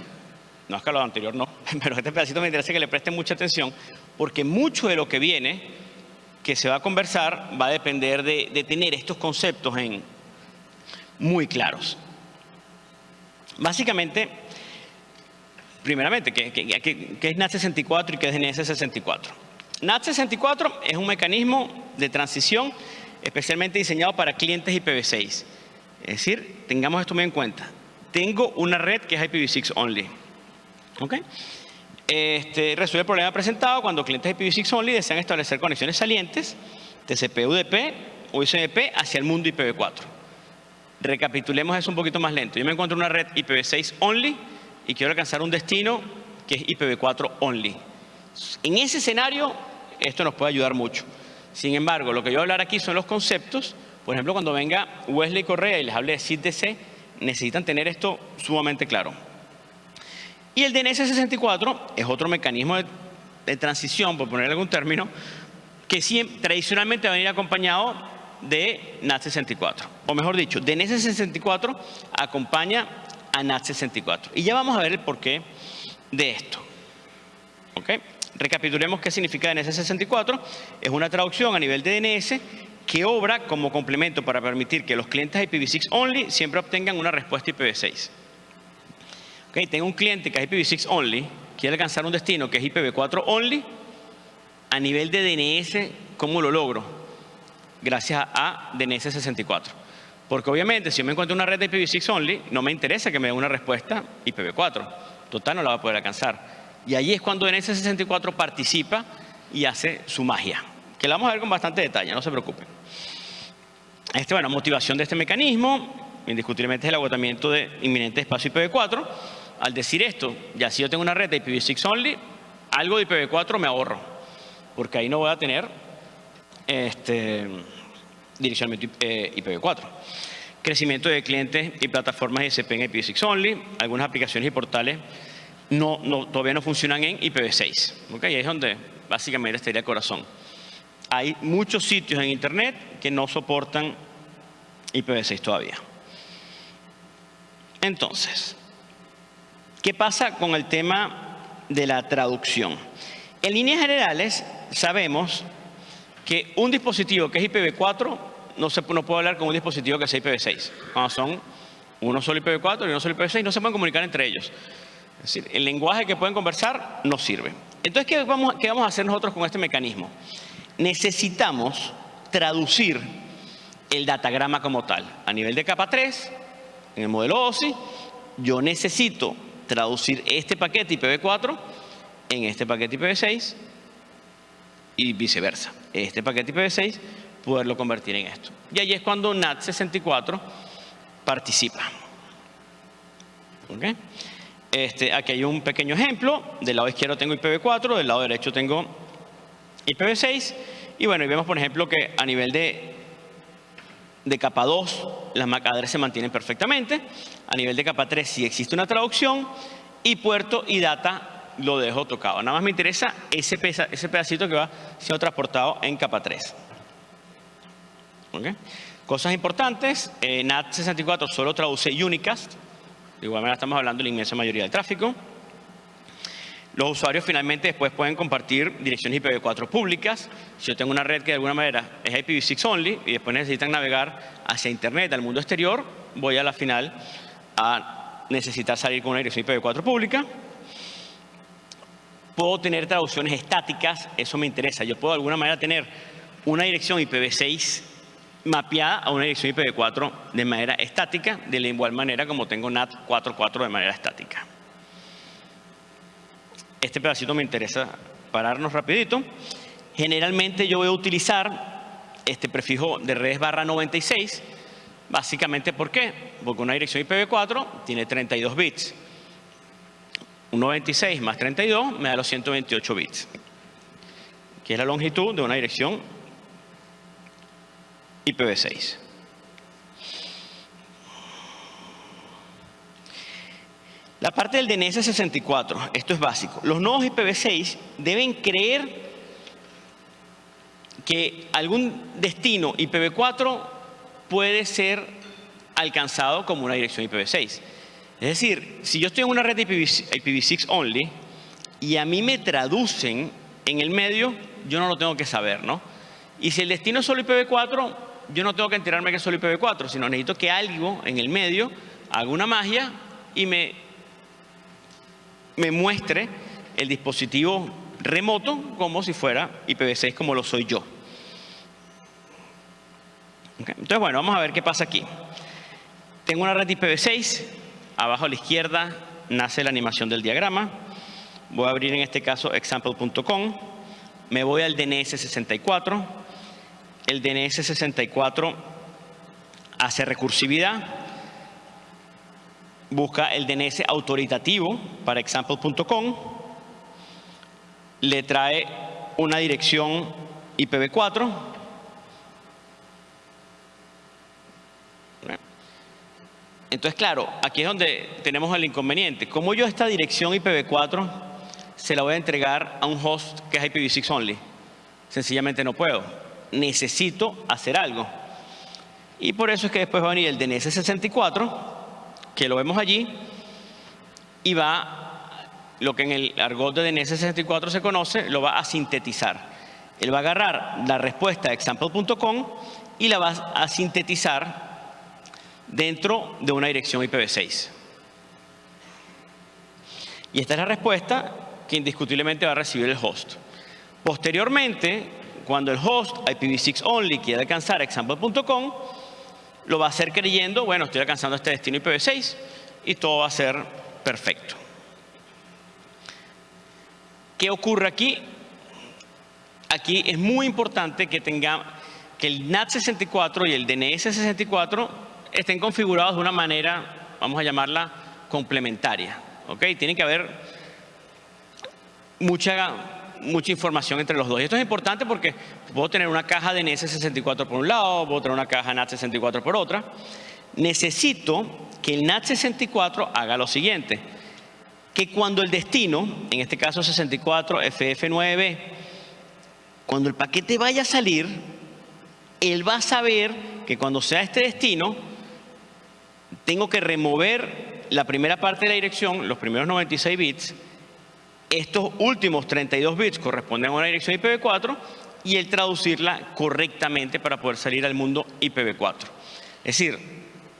No es que lo anterior no, pero este pedacito me interesa que le presten mucha atención porque mucho de lo que viene, que se va a conversar, va a depender de, tener estos conceptos en, muy claros. Básicamente, primeramente, ¿qué, es NAT64 y qué es NS64? NAT64 es un mecanismo de transición especialmente diseñado para clientes IPv6. Es decir, tengamos esto muy en cuenta. Tengo una red que es IPv6 only. ¿Ok? Este, resuelve el problema presentado cuando clientes IPv6 only desean establecer conexiones salientes TCP, UDP o ISMP hacia el mundo IPv4. Recapitulemos eso un poquito más lento. Yo me encuentro una red IPv6 only y quiero alcanzar un destino que es IPv4 only. En ese escenario, esto nos puede ayudar mucho. Sin embargo, lo que yo voy a hablar aquí son los conceptos. Por ejemplo, cuando venga Wesley Correa y les hable de CITDC, necesitan tener esto sumamente claro. Y el DNS64 es otro mecanismo de, transición, por poner algún término, que tradicionalmente va a venir acompañado de NAT64. O mejor dicho, DNS64 acompaña a NAT64. Y ya vamos a ver el porqué de esto. ¿Ok? Recapitulemos qué significa DNS64. Es una traducción a nivel de DNS que obra como complemento para permitir que los clientes IPv6 only siempre obtengan una respuesta IPv6. Okay, tengo un cliente que es IPv6 only, quiere alcanzar un destino que es IPv4 only, a nivel de DNS, ¿cómo lo logro? Gracias a DNS64. Porque obviamente si yo me encuentro una red de IPv6 only, no me interesa que me dé una respuesta IPv4. Total no la va a poder alcanzar. Y ahí es cuando NS64 participa y hace su magia, que la vamos a ver con bastante detalle, no se preocupen. Este, bueno, motivación de este mecanismo, indiscutiblemente es el agotamiento de inminente espacio IPv4. Al decir esto, ya si yo tengo una red de IPv6 only, algo de IPv4 me ahorro, porque ahí no voy a tener este, dirección IPv4. Eh, Crecimiento de clientes y plataformas ISP en IPv6 only, algunas aplicaciones y portales no, no, todavía no funcionan en IPv6. ¿okay? Ahí es donde básicamente estaría el corazón. Hay muchos sitios en Internet que no soportan IPv6 todavía. Entonces, ¿qué pasa con el tema de la traducción? En líneas generales, sabemos que un dispositivo que es IPv4 no, se, no puede hablar con un dispositivo que sea IPv6. Cuando son uno solo IPv4 y uno solo IPv6, no se pueden comunicar entre ellos. Es decir, el lenguaje que pueden conversar no sirve. Entonces, ¿qué vamos, ¿qué vamos a hacer nosotros con este mecanismo? Necesitamos traducir el datagrama como tal. A nivel de capa 3, en el modelo OSI, yo necesito traducir este paquete IPv4 en este paquete IPv6 y viceversa. Este paquete IPv6 poderlo convertir en esto. Y ahí es cuando NAT64 participa. ¿Okay? Este, aquí hay un pequeño ejemplo. Del lado izquierdo tengo IPv4, del lado derecho tengo IPv6. Y bueno, y vemos por ejemplo que a nivel de, de capa 2 las MAC address se mantienen perfectamente. A nivel de capa 3 sí existe una traducción y puerto y data lo dejo tocado. Nada más me interesa ese, ese pedacito que va siendo transportado en capa 3. Cosas importantes, eh, NAT64 solo traduce unicast, de igual manera estamos hablando de la inmensa mayoría del tráfico. Los usuarios finalmente después pueden compartir direcciones IPv4 públicas. Si yo tengo una red que de alguna manera es IPv6 only y después necesitan navegar hacia Internet, al mundo exterior, voy a la final a necesitar salir con una dirección IPv4 pública. Puedo tener traducciones estáticas, eso me interesa. Yo puedo de alguna manera tener una dirección IPv6 mapeada a una dirección IPv4 de manera estática, de la igual manera como tengo NAT 4.4 de manera estática. Este pedacito me interesa pararnos rapidito. Generalmente yo voy a utilizar este prefijo de redes barra 96, básicamente ¿por qué? Porque una dirección IPv4 tiene 32 bits. Un 96 más 32 me da los 128 bits, que es la longitud de una dirección IPv6. La parte del DNS 64, esto es básico. Los nodos IPv6 deben creer que algún destino IPv4 puede ser alcanzado como una dirección IPv6. Es decir, si yo estoy en una red IPv6 only y a mí me traducen en el medio, yo no lo tengo que saber, ¿no? Y si el destino es solo IPv4, yo no tengo que enterarme que solo IPv4, sino necesito que algo en el medio haga una magia y me me muestre el dispositivo remoto como si fuera IPv6 como lo soy yo. Entonces, bueno, vamos a ver qué pasa aquí. Tengo una red IPv6, abajo a la izquierda nace la animación del diagrama. Voy a abrir en este caso example.com. Me voy al DNS64. El DNS64 hace recursividad busca el DNS autoritativo para example.com, le trae una dirección IPv4, Entonces, claro, aquí es donde tenemos el inconveniente. ¿Cómo yo esta dirección IPv4 se la voy a entregar a un host que es IPv6 only? Sencillamente no puedo. Necesito hacer algo. Y por eso es que después va a venir el DNS64 que lo vemos allí, y va, lo que en el argot de DNS64 se conoce, lo va a sintetizar. Él va a agarrar la respuesta de example.com y la va a sintetizar dentro de una dirección IPv6. Y esta es la respuesta que indiscutiblemente va a recibir el host. Posteriormente, cuando el host IPv6 only quiera alcanzar example.com, lo va a hacer creyendo, bueno, estoy alcanzando este destino IPv6 y todo va a ser perfecto. ¿Qué ocurre aquí? Aquí es muy importante que tenga que el NAT64 y el DNS64 estén configurados de una manera, vamos a llamarla complementaria. ¿ok? Tiene que haber mucha mucha información entre los dos. Y esto es importante porque puedo tener una caja de NS64 por un lado, puedo tener una caja NAT64 por otra. Necesito que el NAT64 haga lo siguiente, que cuando el destino, en este caso 64 FF9, cuando el paquete vaya a salir, él va a saber que cuando sea este destino, tengo que remover la primera parte de la dirección, los primeros 96 bits, estos últimos 32 bits corresponden a una dirección IPv4 y el traducirla correctamente para poder salir al mundo IPv4. Es decir,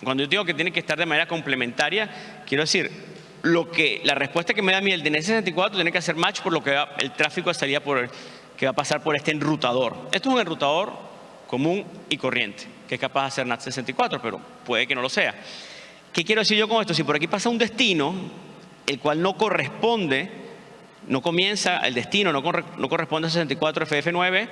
cuando yo digo que tiene que estar de manera complementaria, quiero decir, lo que, la respuesta que me da a mí el DNS64 tiene que hacer match por lo que el tráfico de que va a pasar por este enrutador. Esto es un enrutador común y corriente, que es capaz de hacer NAT64, pero puede que no lo sea. ¿Qué quiero decir yo con esto? Si por aquí pasa un destino, el cual no corresponde no comienza el destino, no, corresponde a 64 FF9,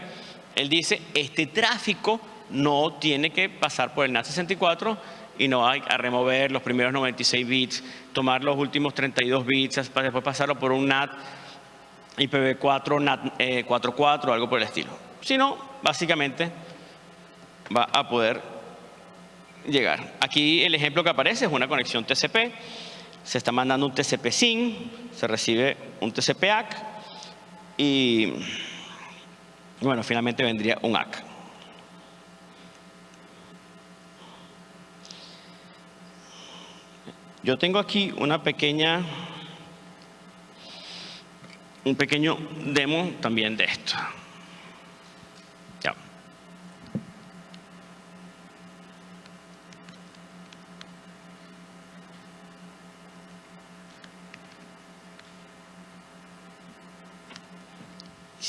él dice, este tráfico no tiene que pasar por el NAT 64 y no hay a remover los primeros 96 bits, tomar los últimos 32 bits, para después pasarlo por un NAT IPv4, NAT 44, eh, algo por el estilo. Sino, básicamente, va a poder llegar. Aquí el ejemplo que aparece es una conexión TCP. Se está mandando un TCP SYN, se recibe un TCP ACK y bueno, finalmente vendría un ACK. Yo tengo aquí una pequeña, un pequeño demo también de esto.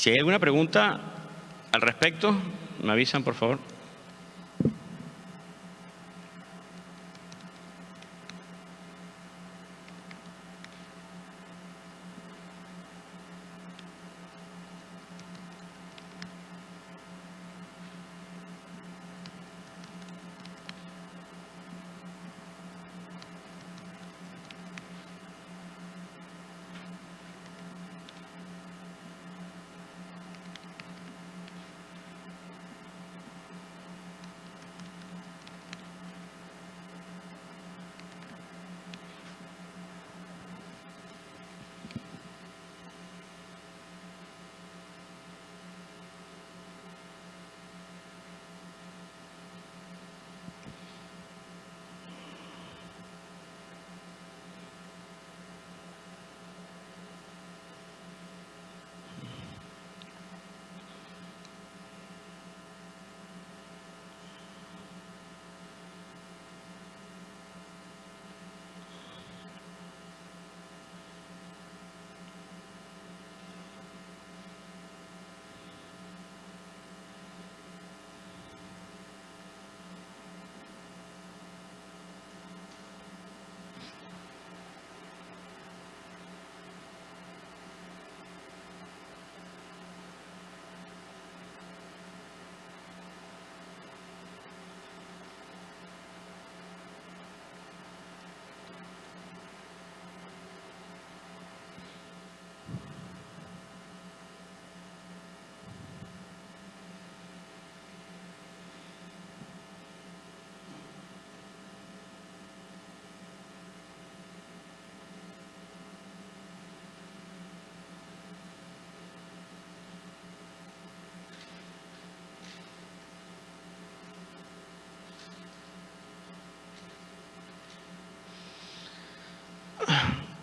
Si hay alguna pregunta al respecto, me avisan, por favor.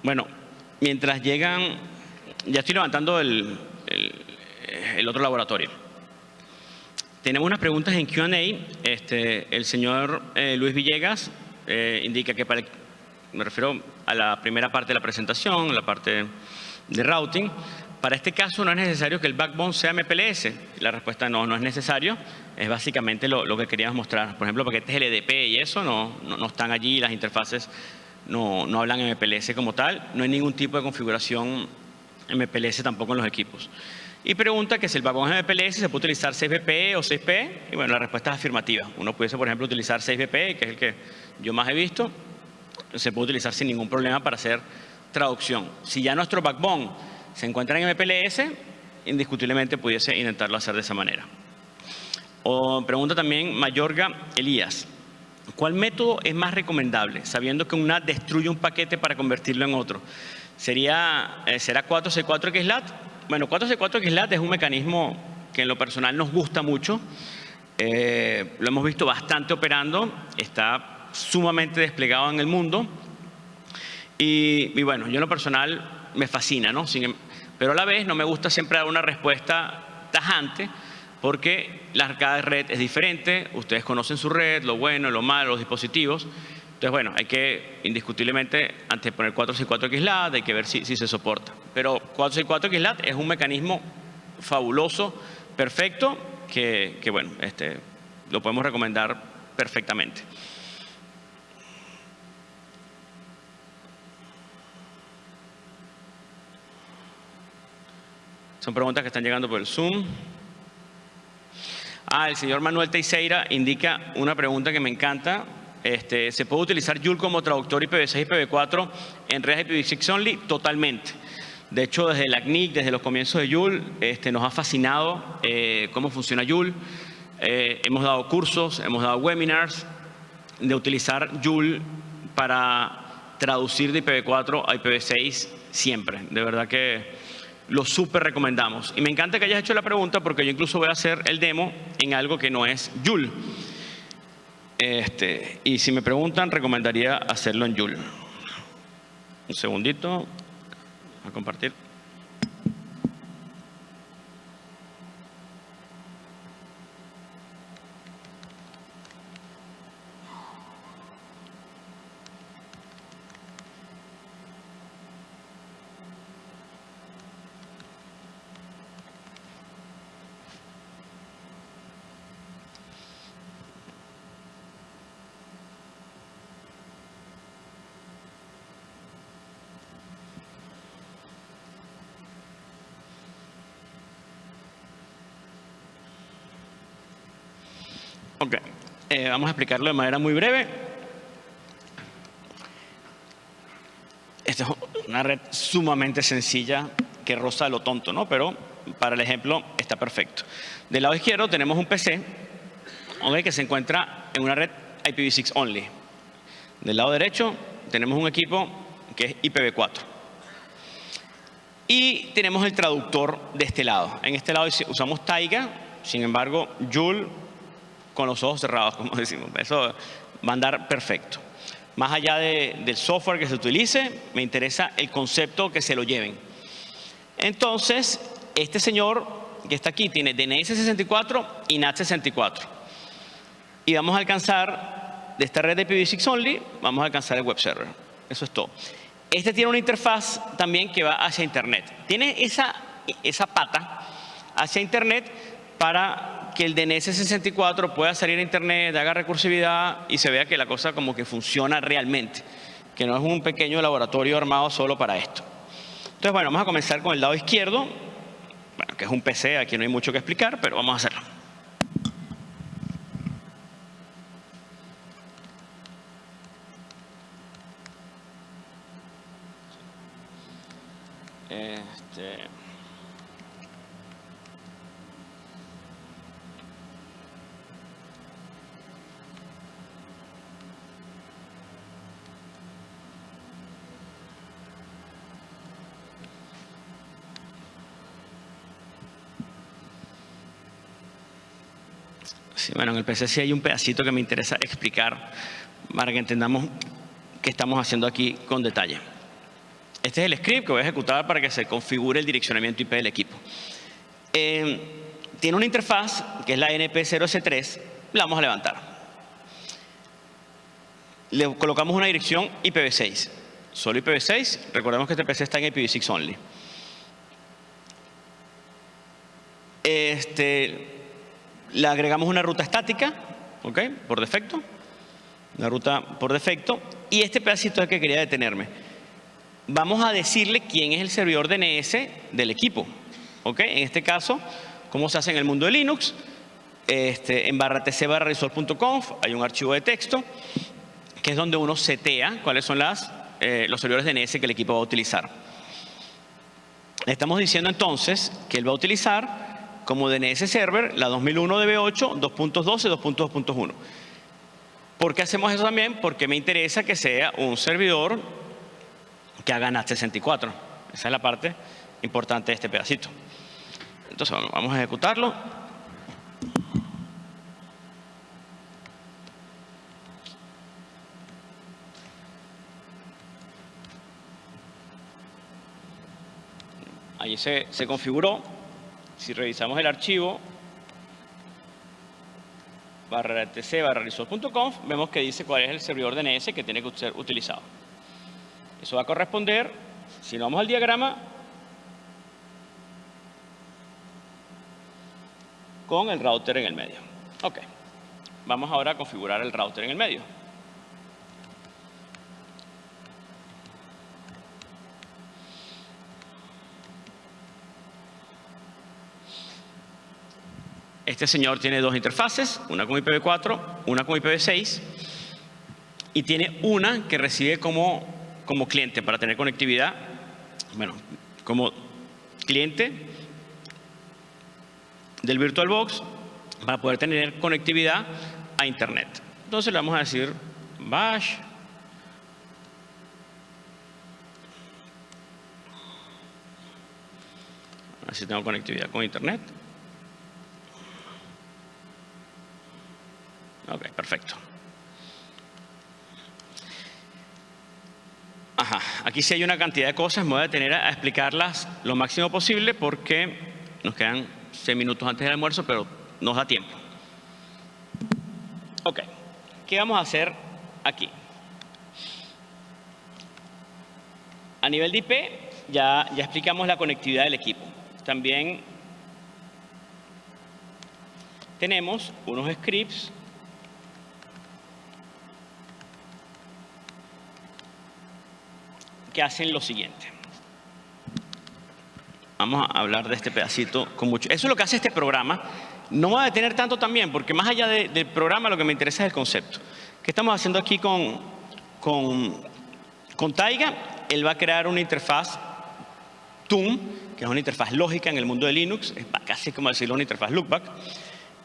Bueno, mientras llegan, ya estoy levantando el, otro laboratorio. Tenemos unas preguntas en Q&A. Este, el señor eh, Luis Villegas eh, indica que me refiero a la primera parte de la presentación, la parte de routing. Para este caso no es necesario que el backbone sea MPLS. La respuesta no, no es necesario. Es básicamente lo, que queríamos mostrar. Por ejemplo, paquetes LDP y eso no, no están allí, las interfaces no, no hablan MPLS como tal, no hay ningún tipo de configuración MPLS tampoco en los equipos. Y pregunta que si el vagón es MPLS se puede utilizar 6BP o 6P, y bueno, la respuesta es afirmativa. Uno pudiese, por ejemplo, utilizar 6BP, que es el que yo más he visto, se puede utilizar sin ningún problema para hacer traducción. Si ya nuestro backbone se encuentra en MPLS, indiscutiblemente pudiese intentarlo hacer de esa manera. O pregunta también Mayorga Elías. ¿Cuál método es más recomendable, sabiendo que un NAT destruye un paquete para convertirlo en otro? ¿Sería, eh, ¿Será 4C4 XLAT? Bueno, 4C4 XLAT es un mecanismo que en lo personal nos gusta mucho. Eh, lo hemos visto bastante operando, está sumamente desplegado en el mundo. Y, y bueno, yo en lo personal me fascina, ¿no? Em, pero a la vez no me gusta siempre dar una respuesta tajante, porque cada red es diferente, ustedes conocen su red, lo bueno, lo malo, los dispositivos. Entonces, bueno, hay que indiscutiblemente, antes poner 464 XLAT, hay que ver si, se soporta. Pero 464 XLAT es un mecanismo fabuloso, perfecto, que, bueno, este, lo podemos recomendar perfectamente. Son preguntas que están llegando por el Zoom. Ah, el señor Manuel Teixeira indica una pregunta que me encanta. Este, ¿Se puede utilizar Joule como traductor IPv6 y IPv4 en redes IPv6 only? Totalmente. De hecho, desde la CNIC, desde los comienzos de Joule, este, nos ha fascinado eh, cómo funciona Joule. Eh, hemos dado cursos, hemos dado webinars de utilizar Joule para traducir de IPv4 a IPv6 siempre. De verdad que lo súper recomendamos. Y me encanta que hayas hecho la pregunta porque yo incluso voy a hacer el demo en algo que no es Joule. Este, y si me preguntan, recomendaría hacerlo en Joule. Un segundito. A compartir. Ok, eh, vamos a explicarlo de manera muy breve. Esta es una red sumamente sencilla que roza lo tonto, ¿no? Pero para el ejemplo está perfecto. Del lado izquierdo tenemos un PC que se encuentra en una red IPv6 only. Del lado derecho tenemos un equipo que es IPv4. Y tenemos el traductor de este lado. En este lado usamos Taiga, sin embargo, Joule con los ojos cerrados, como decimos. Eso va a andar perfecto. Más allá del software que se utilice, me interesa el concepto que se lo lleven. Entonces, este señor que está aquí tiene DNS 64 y NAT 64. Y vamos a alcanzar, de esta red de IPv6 only, vamos a alcanzar el web server. Eso es todo. Este tiene una interfaz también que va hacia Internet. Tiene esa, esa pata hacia Internet para que el DNS64 pueda salir a internet, haga recursividad y se vea que la cosa como que funciona realmente, que no es un pequeño laboratorio armado solo para esto. Entonces, bueno, vamos a comenzar con el lado izquierdo, bueno, que es un PC, aquí no hay mucho que explicar, pero vamos a hacerlo. Este... Sí, bueno, en el PC hay un pedacito que me interesa explicar para que entendamos qué estamos haciendo aquí con detalle. Este es el script que voy a ejecutar para que se configure el direccionamiento IP del equipo. Eh, tiene una interfaz que es la NP0S3, la vamos a levantar. Le colocamos una dirección IPv6, solo IPv6, recordemos que este PC está en IPv6 only. Este, le agregamos una ruta estática, ¿ok? Por defecto. Una ruta por defecto. Y este pedacito es el que quería detenerme. Vamos a decirle quién es el servidor DNS del equipo. ¿Ok? En este caso, ¿cómo se hace en el mundo de Linux? Este, en barra tc barra hay un archivo de texto que es donde uno setea cuáles son las, eh, los servidores DNS que el equipo va a utilizar. Estamos diciendo entonces que él va a utilizar como DNS Server, la 2001 DB8, 2.12, 2.2.1. ¿Por qué hacemos eso también? Porque me interesa que sea un servidor que haga NAT 64. Esa es la parte importante de este pedacito. Entonces vamos a ejecutarlo. Ahí se, se configuró. Si revisamos el archivo, barra tc barra resource.conf, vemos que dice cuál es el servidor DNS que tiene que ser utilizado. Eso va a corresponder, si nos vamos al diagrama, con el router en el medio. Ok, vamos ahora a configurar el router en el medio. Este señor tiene dos interfaces, una con IPv4, una con IPv6, y tiene una que recibe como, como cliente para tener conectividad, bueno, como cliente del VirtualBox para poder tener conectividad a Internet. Entonces le vamos a decir bash. Así tengo conectividad con internet. Ok, perfecto. Ajá, aquí sí hay una cantidad de cosas, me voy a detener a explicarlas lo máximo posible porque nos quedan seis minutos antes del almuerzo, pero nos da tiempo. Ok, ¿qué vamos a hacer aquí? A nivel de IP, ya, ya explicamos la conectividad del equipo. También tenemos unos scripts que hacen lo siguiente. Vamos a hablar de este pedacito con mucho. Eso es lo que hace este programa. No me voy a detener tanto también, porque más allá del programa lo que me interesa es el concepto. ¿Qué estamos haciendo aquí con, con, con Taiga? Él va a crear una interfaz TUM, que es una interfaz lógica en el mundo de Linux, es casi como decirlo una interfaz loopback.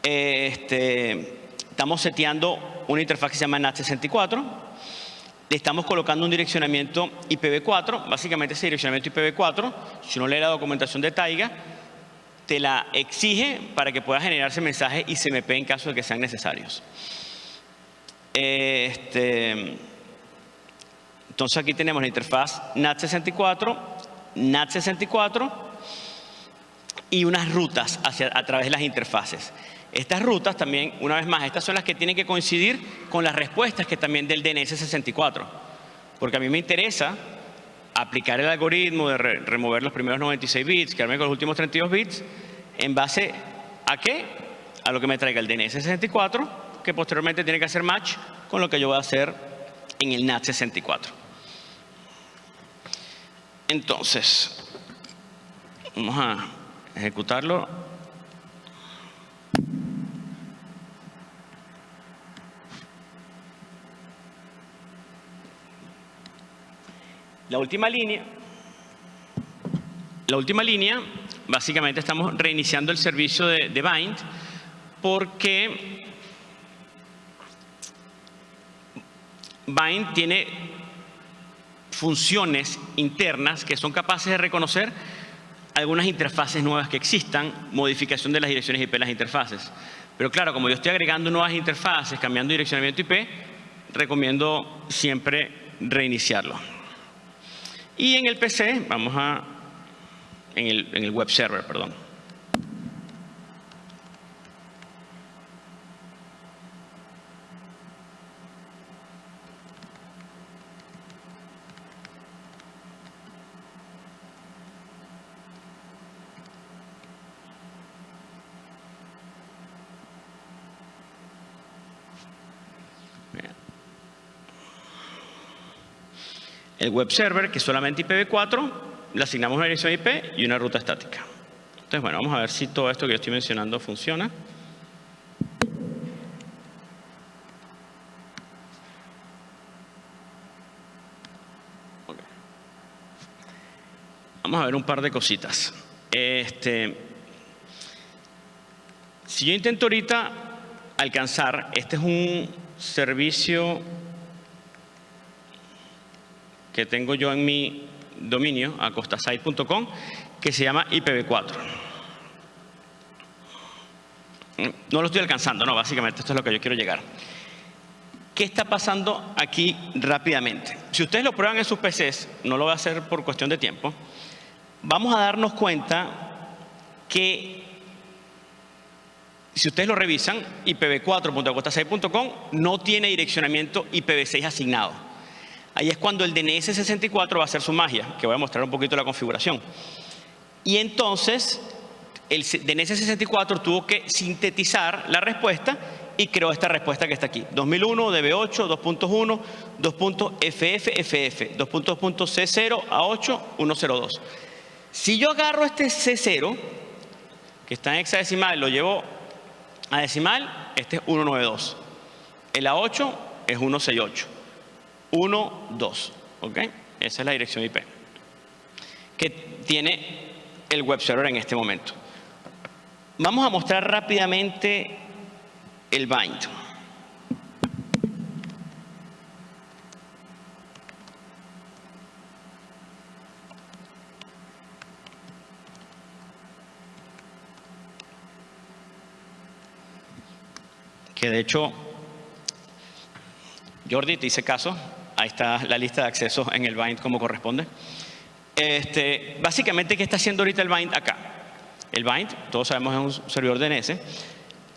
Este, estamos seteando una interfaz que se llama NAT64, le estamos colocando un direccionamiento IPv4, básicamente ese direccionamiento IPv4, si uno lee la documentación de Taiga, te la exige para que pueda generarse mensajes ICMP en caso de que sean necesarios. Este, entonces aquí tenemos la interfaz NAT64, NAT64 y unas rutas hacia, a través de las interfaces. Estas rutas también, una vez más, estas son las que tienen que coincidir con las respuestas que también del DNS64. Porque a mí me interesa aplicar el algoritmo de remover los primeros 96 bits, quedarme con los últimos 32 bits, en base a qué? A lo que me traiga el DNS64, que posteriormente tiene que hacer match con lo que yo voy a hacer en el NAT64. Entonces, vamos a ejecutarlo La última línea, la última línea, básicamente estamos reiniciando el servicio de, de Bind porque Bind tiene funciones internas que son capaces de reconocer algunas interfaces nuevas que existan, modificación de las direcciones IP de las interfaces. Pero claro, como yo estoy agregando nuevas interfaces, cambiando direccionamiento IP, recomiendo siempre reiniciarlo. Y en el PC, vamos a, en el, en el web server, perdón. El web server, que es solamente IPv4, le asignamos una dirección IP y una ruta estática. Entonces, bueno, vamos a ver si todo esto que yo estoy mencionando funciona. Vamos a ver un par de cositas. Este, si yo intento ahorita alcanzar, este es un servicio que tengo yo en mi dominio, acostasite.com, que se llama IPv4. No lo estoy alcanzando, no, básicamente esto es lo que yo quiero llegar. ¿Qué está pasando aquí rápidamente? Si ustedes lo prueban en sus PCs, no lo voy a hacer por cuestión de tiempo, vamos a darnos cuenta que si ustedes lo revisan, ipv4.acostasite.com no tiene direccionamiento IPv6 asignado. Ahí es cuando el DNS64 va a hacer su magia, que voy a mostrar un poquito la configuración. Y entonces el DNS64 tuvo que sintetizar la respuesta y creó esta respuesta que está aquí. 2001, DB8, 2.1, 2.FFFF, 2.2.C0 a 8, 102. Si yo agarro este C0, que está en hexadecimal, lo llevo a decimal, este es 192. El A8 es 168. 1, 2. ¿Ok? Esa es la dirección IP que tiene el web server en este momento. Vamos a mostrar rápidamente el bind. Que de hecho, Jordi, te hice caso, ahí está la lista de acceso en el bind como corresponde. Este, básicamente, ¿qué está haciendo ahorita el bind acá? El bind, todos sabemos, es un servidor DNS.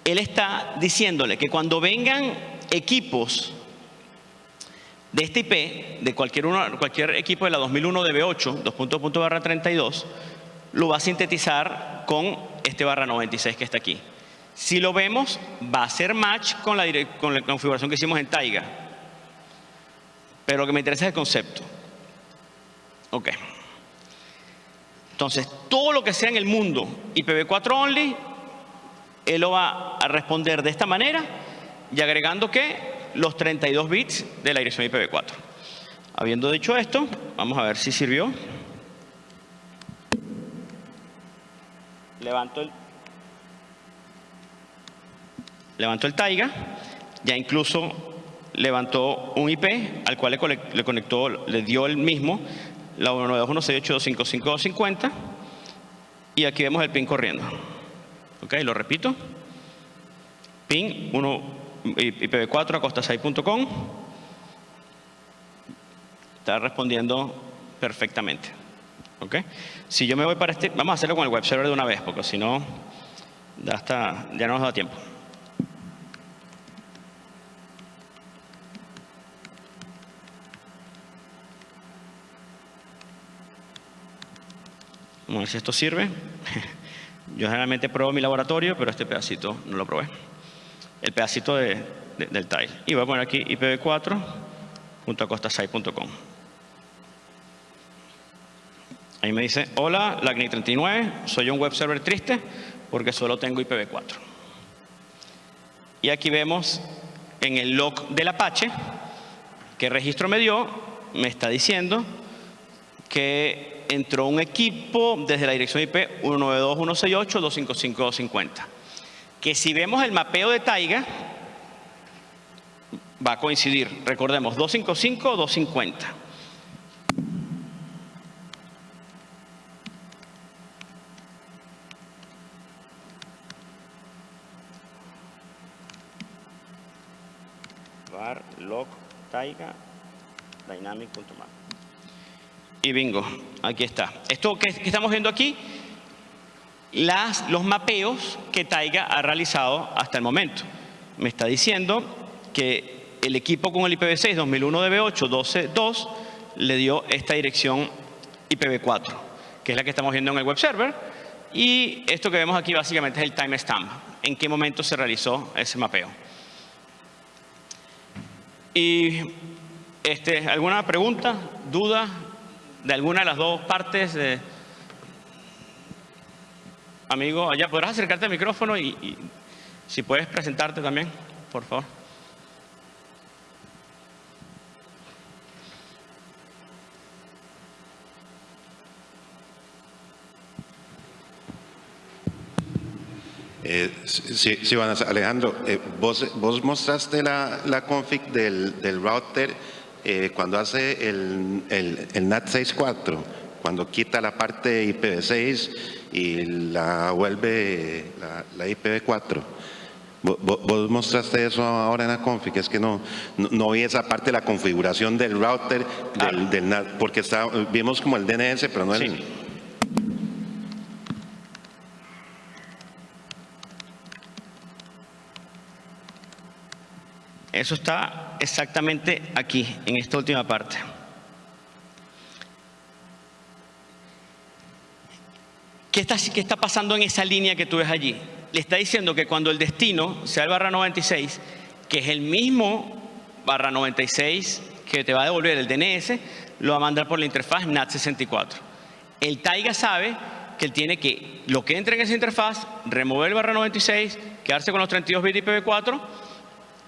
Él está diciéndole que cuando vengan equipos de este IP, de cualquier, equipo de la 2001 DB8, 2.2 barra 32, lo va a sintetizar con este barra 96 que está aquí. Si lo vemos, va a ser match con la configuración que hicimos en Taiga. Pero lo que me interesa es el concepto. Ok. Entonces, todo lo que sea en el mundo IPv4 only, él lo va a responder de esta manera y agregando que los 32 bits de la dirección IPv4. Habiendo dicho esto, vamos a ver si sirvió. Levanto el, levanto el Taiga, ya incluso levantó un IP al cual le, conectó, le dio el mismo, la 192.168.255.250 y aquí vemos el pin corriendo. Ok, lo repito. Pin 1 IPv4 acostasai.com está respondiendo perfectamente. ¿ok? Si yo me voy para este, vamos a hacerlo con el web server de una vez, porque si no, ya no nos da tiempo. Vamos a ver si esto sirve. Yo generalmente pruebo mi laboratorio, pero este pedacito no lo probé el pedacito de, del tile. Y voy a poner aquí ipv4.acostasai.com. Ahí me dice, hola, LACNIC39, soy un web server triste porque solo tengo IPv4. Y aquí vemos en el log del Apache qué registro me dio, me está diciendo que entró un equipo desde la dirección IP 192.168.255.250 que si vemos el mapeo de Taiga, va a coincidir. Recordemos, 255 o 250. var log taiga dynamic.map. Y bingo, aquí está. Esto que estamos viendo aquí las, los mapeos que Taiga ha realizado hasta el momento. Me está diciendo que el equipo con el IPv6 2001 DB8 12.2 le dio esta dirección IPv4, que es la que estamos viendo en el web server. Y esto que vemos aquí básicamente es el timestamp, en qué momento se realizó ese mapeo. Y este, ¿alguna pregunta, duda de alguna de las dos partes? Amigo allá, ¿podrás acercarte al micrófono y, si puedes presentarte también, por favor? Eh, sí, sí, Alejandro, eh, vos, vos, mostraste la, la config del, del router eh, cuando hace el, el, el NAT 6.4, cuando quita la parte IPv6 y la vuelve la, IPv4. Vos, mostraste eso ahora en la config, es que no, no, vi esa parte de la configuración del router, del, ah. porque está, vimos como el DNS, pero no el... Eso está exactamente aquí, en esta última parte. ¿Qué está, ¿Qué está pasando en esa línea que tú ves allí? Le está diciendo que cuando el destino sea el barra 96, que es el mismo barra 96 que te va a devolver el DNS, lo va a mandar por la interfaz NAT64. El Taiga sabe que él tiene que, lo que entra en esa interfaz, remover el barra 96, quedarse con los 32 bits IPv4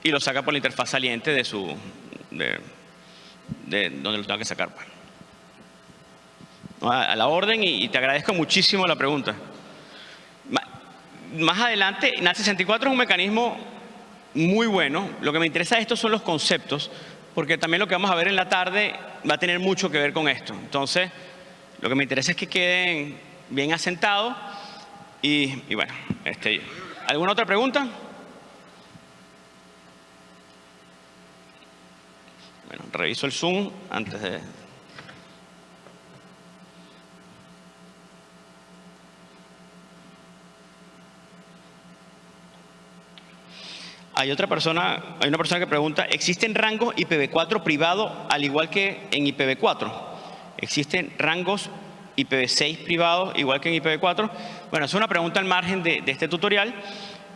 y lo saca por la interfaz saliente de su, de, de donde lo tenga que sacar. Pues a la orden y, te agradezco muchísimo la pregunta. Más adelante, NAT64 es un mecanismo muy bueno. Lo que me interesa de esto son los conceptos, porque también lo que vamos a ver en la tarde va a tener mucho que ver con esto. Entonces, lo que me interesa es que queden bien asentados y, bueno, este, ¿alguna otra pregunta? Bueno, reviso el Zoom antes de... Hay otra persona, hay una persona que pregunta, ¿existen rangos IPv4 privado al igual que en IPv4? ¿Existen rangos IPv6 privados igual que en IPv4? Bueno, es una pregunta al margen de, este tutorial,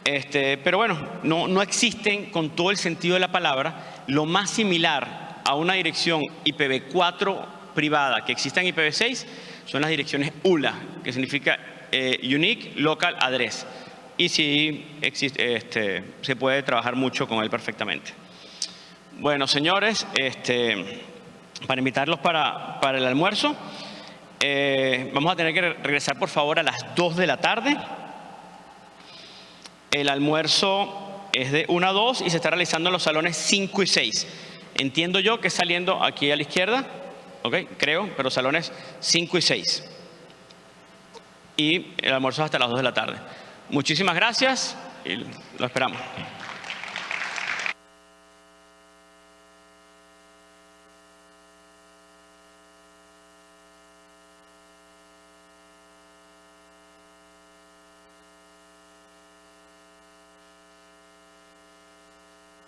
este, pero bueno, no, no existen con todo el sentido de la palabra. Lo más similar a una dirección IPv4 privada que exista en IPv6 son las direcciones ULA, que significa eh, Unique Local Address y sí existe, este, se puede trabajar mucho con él perfectamente. Bueno, señores, este, para invitarlos para, el almuerzo, eh, vamos a tener que regresar por favor a las 2 de la tarde. El almuerzo es de 1 a 2 y se está realizando en los salones 5 y 6. Entiendo yo que saliendo aquí a la izquierda, ¿ok? Creo, pero salones 5 y 6. Y el almuerzo hasta las 2 de la tarde. Muchísimas gracias y lo esperamos.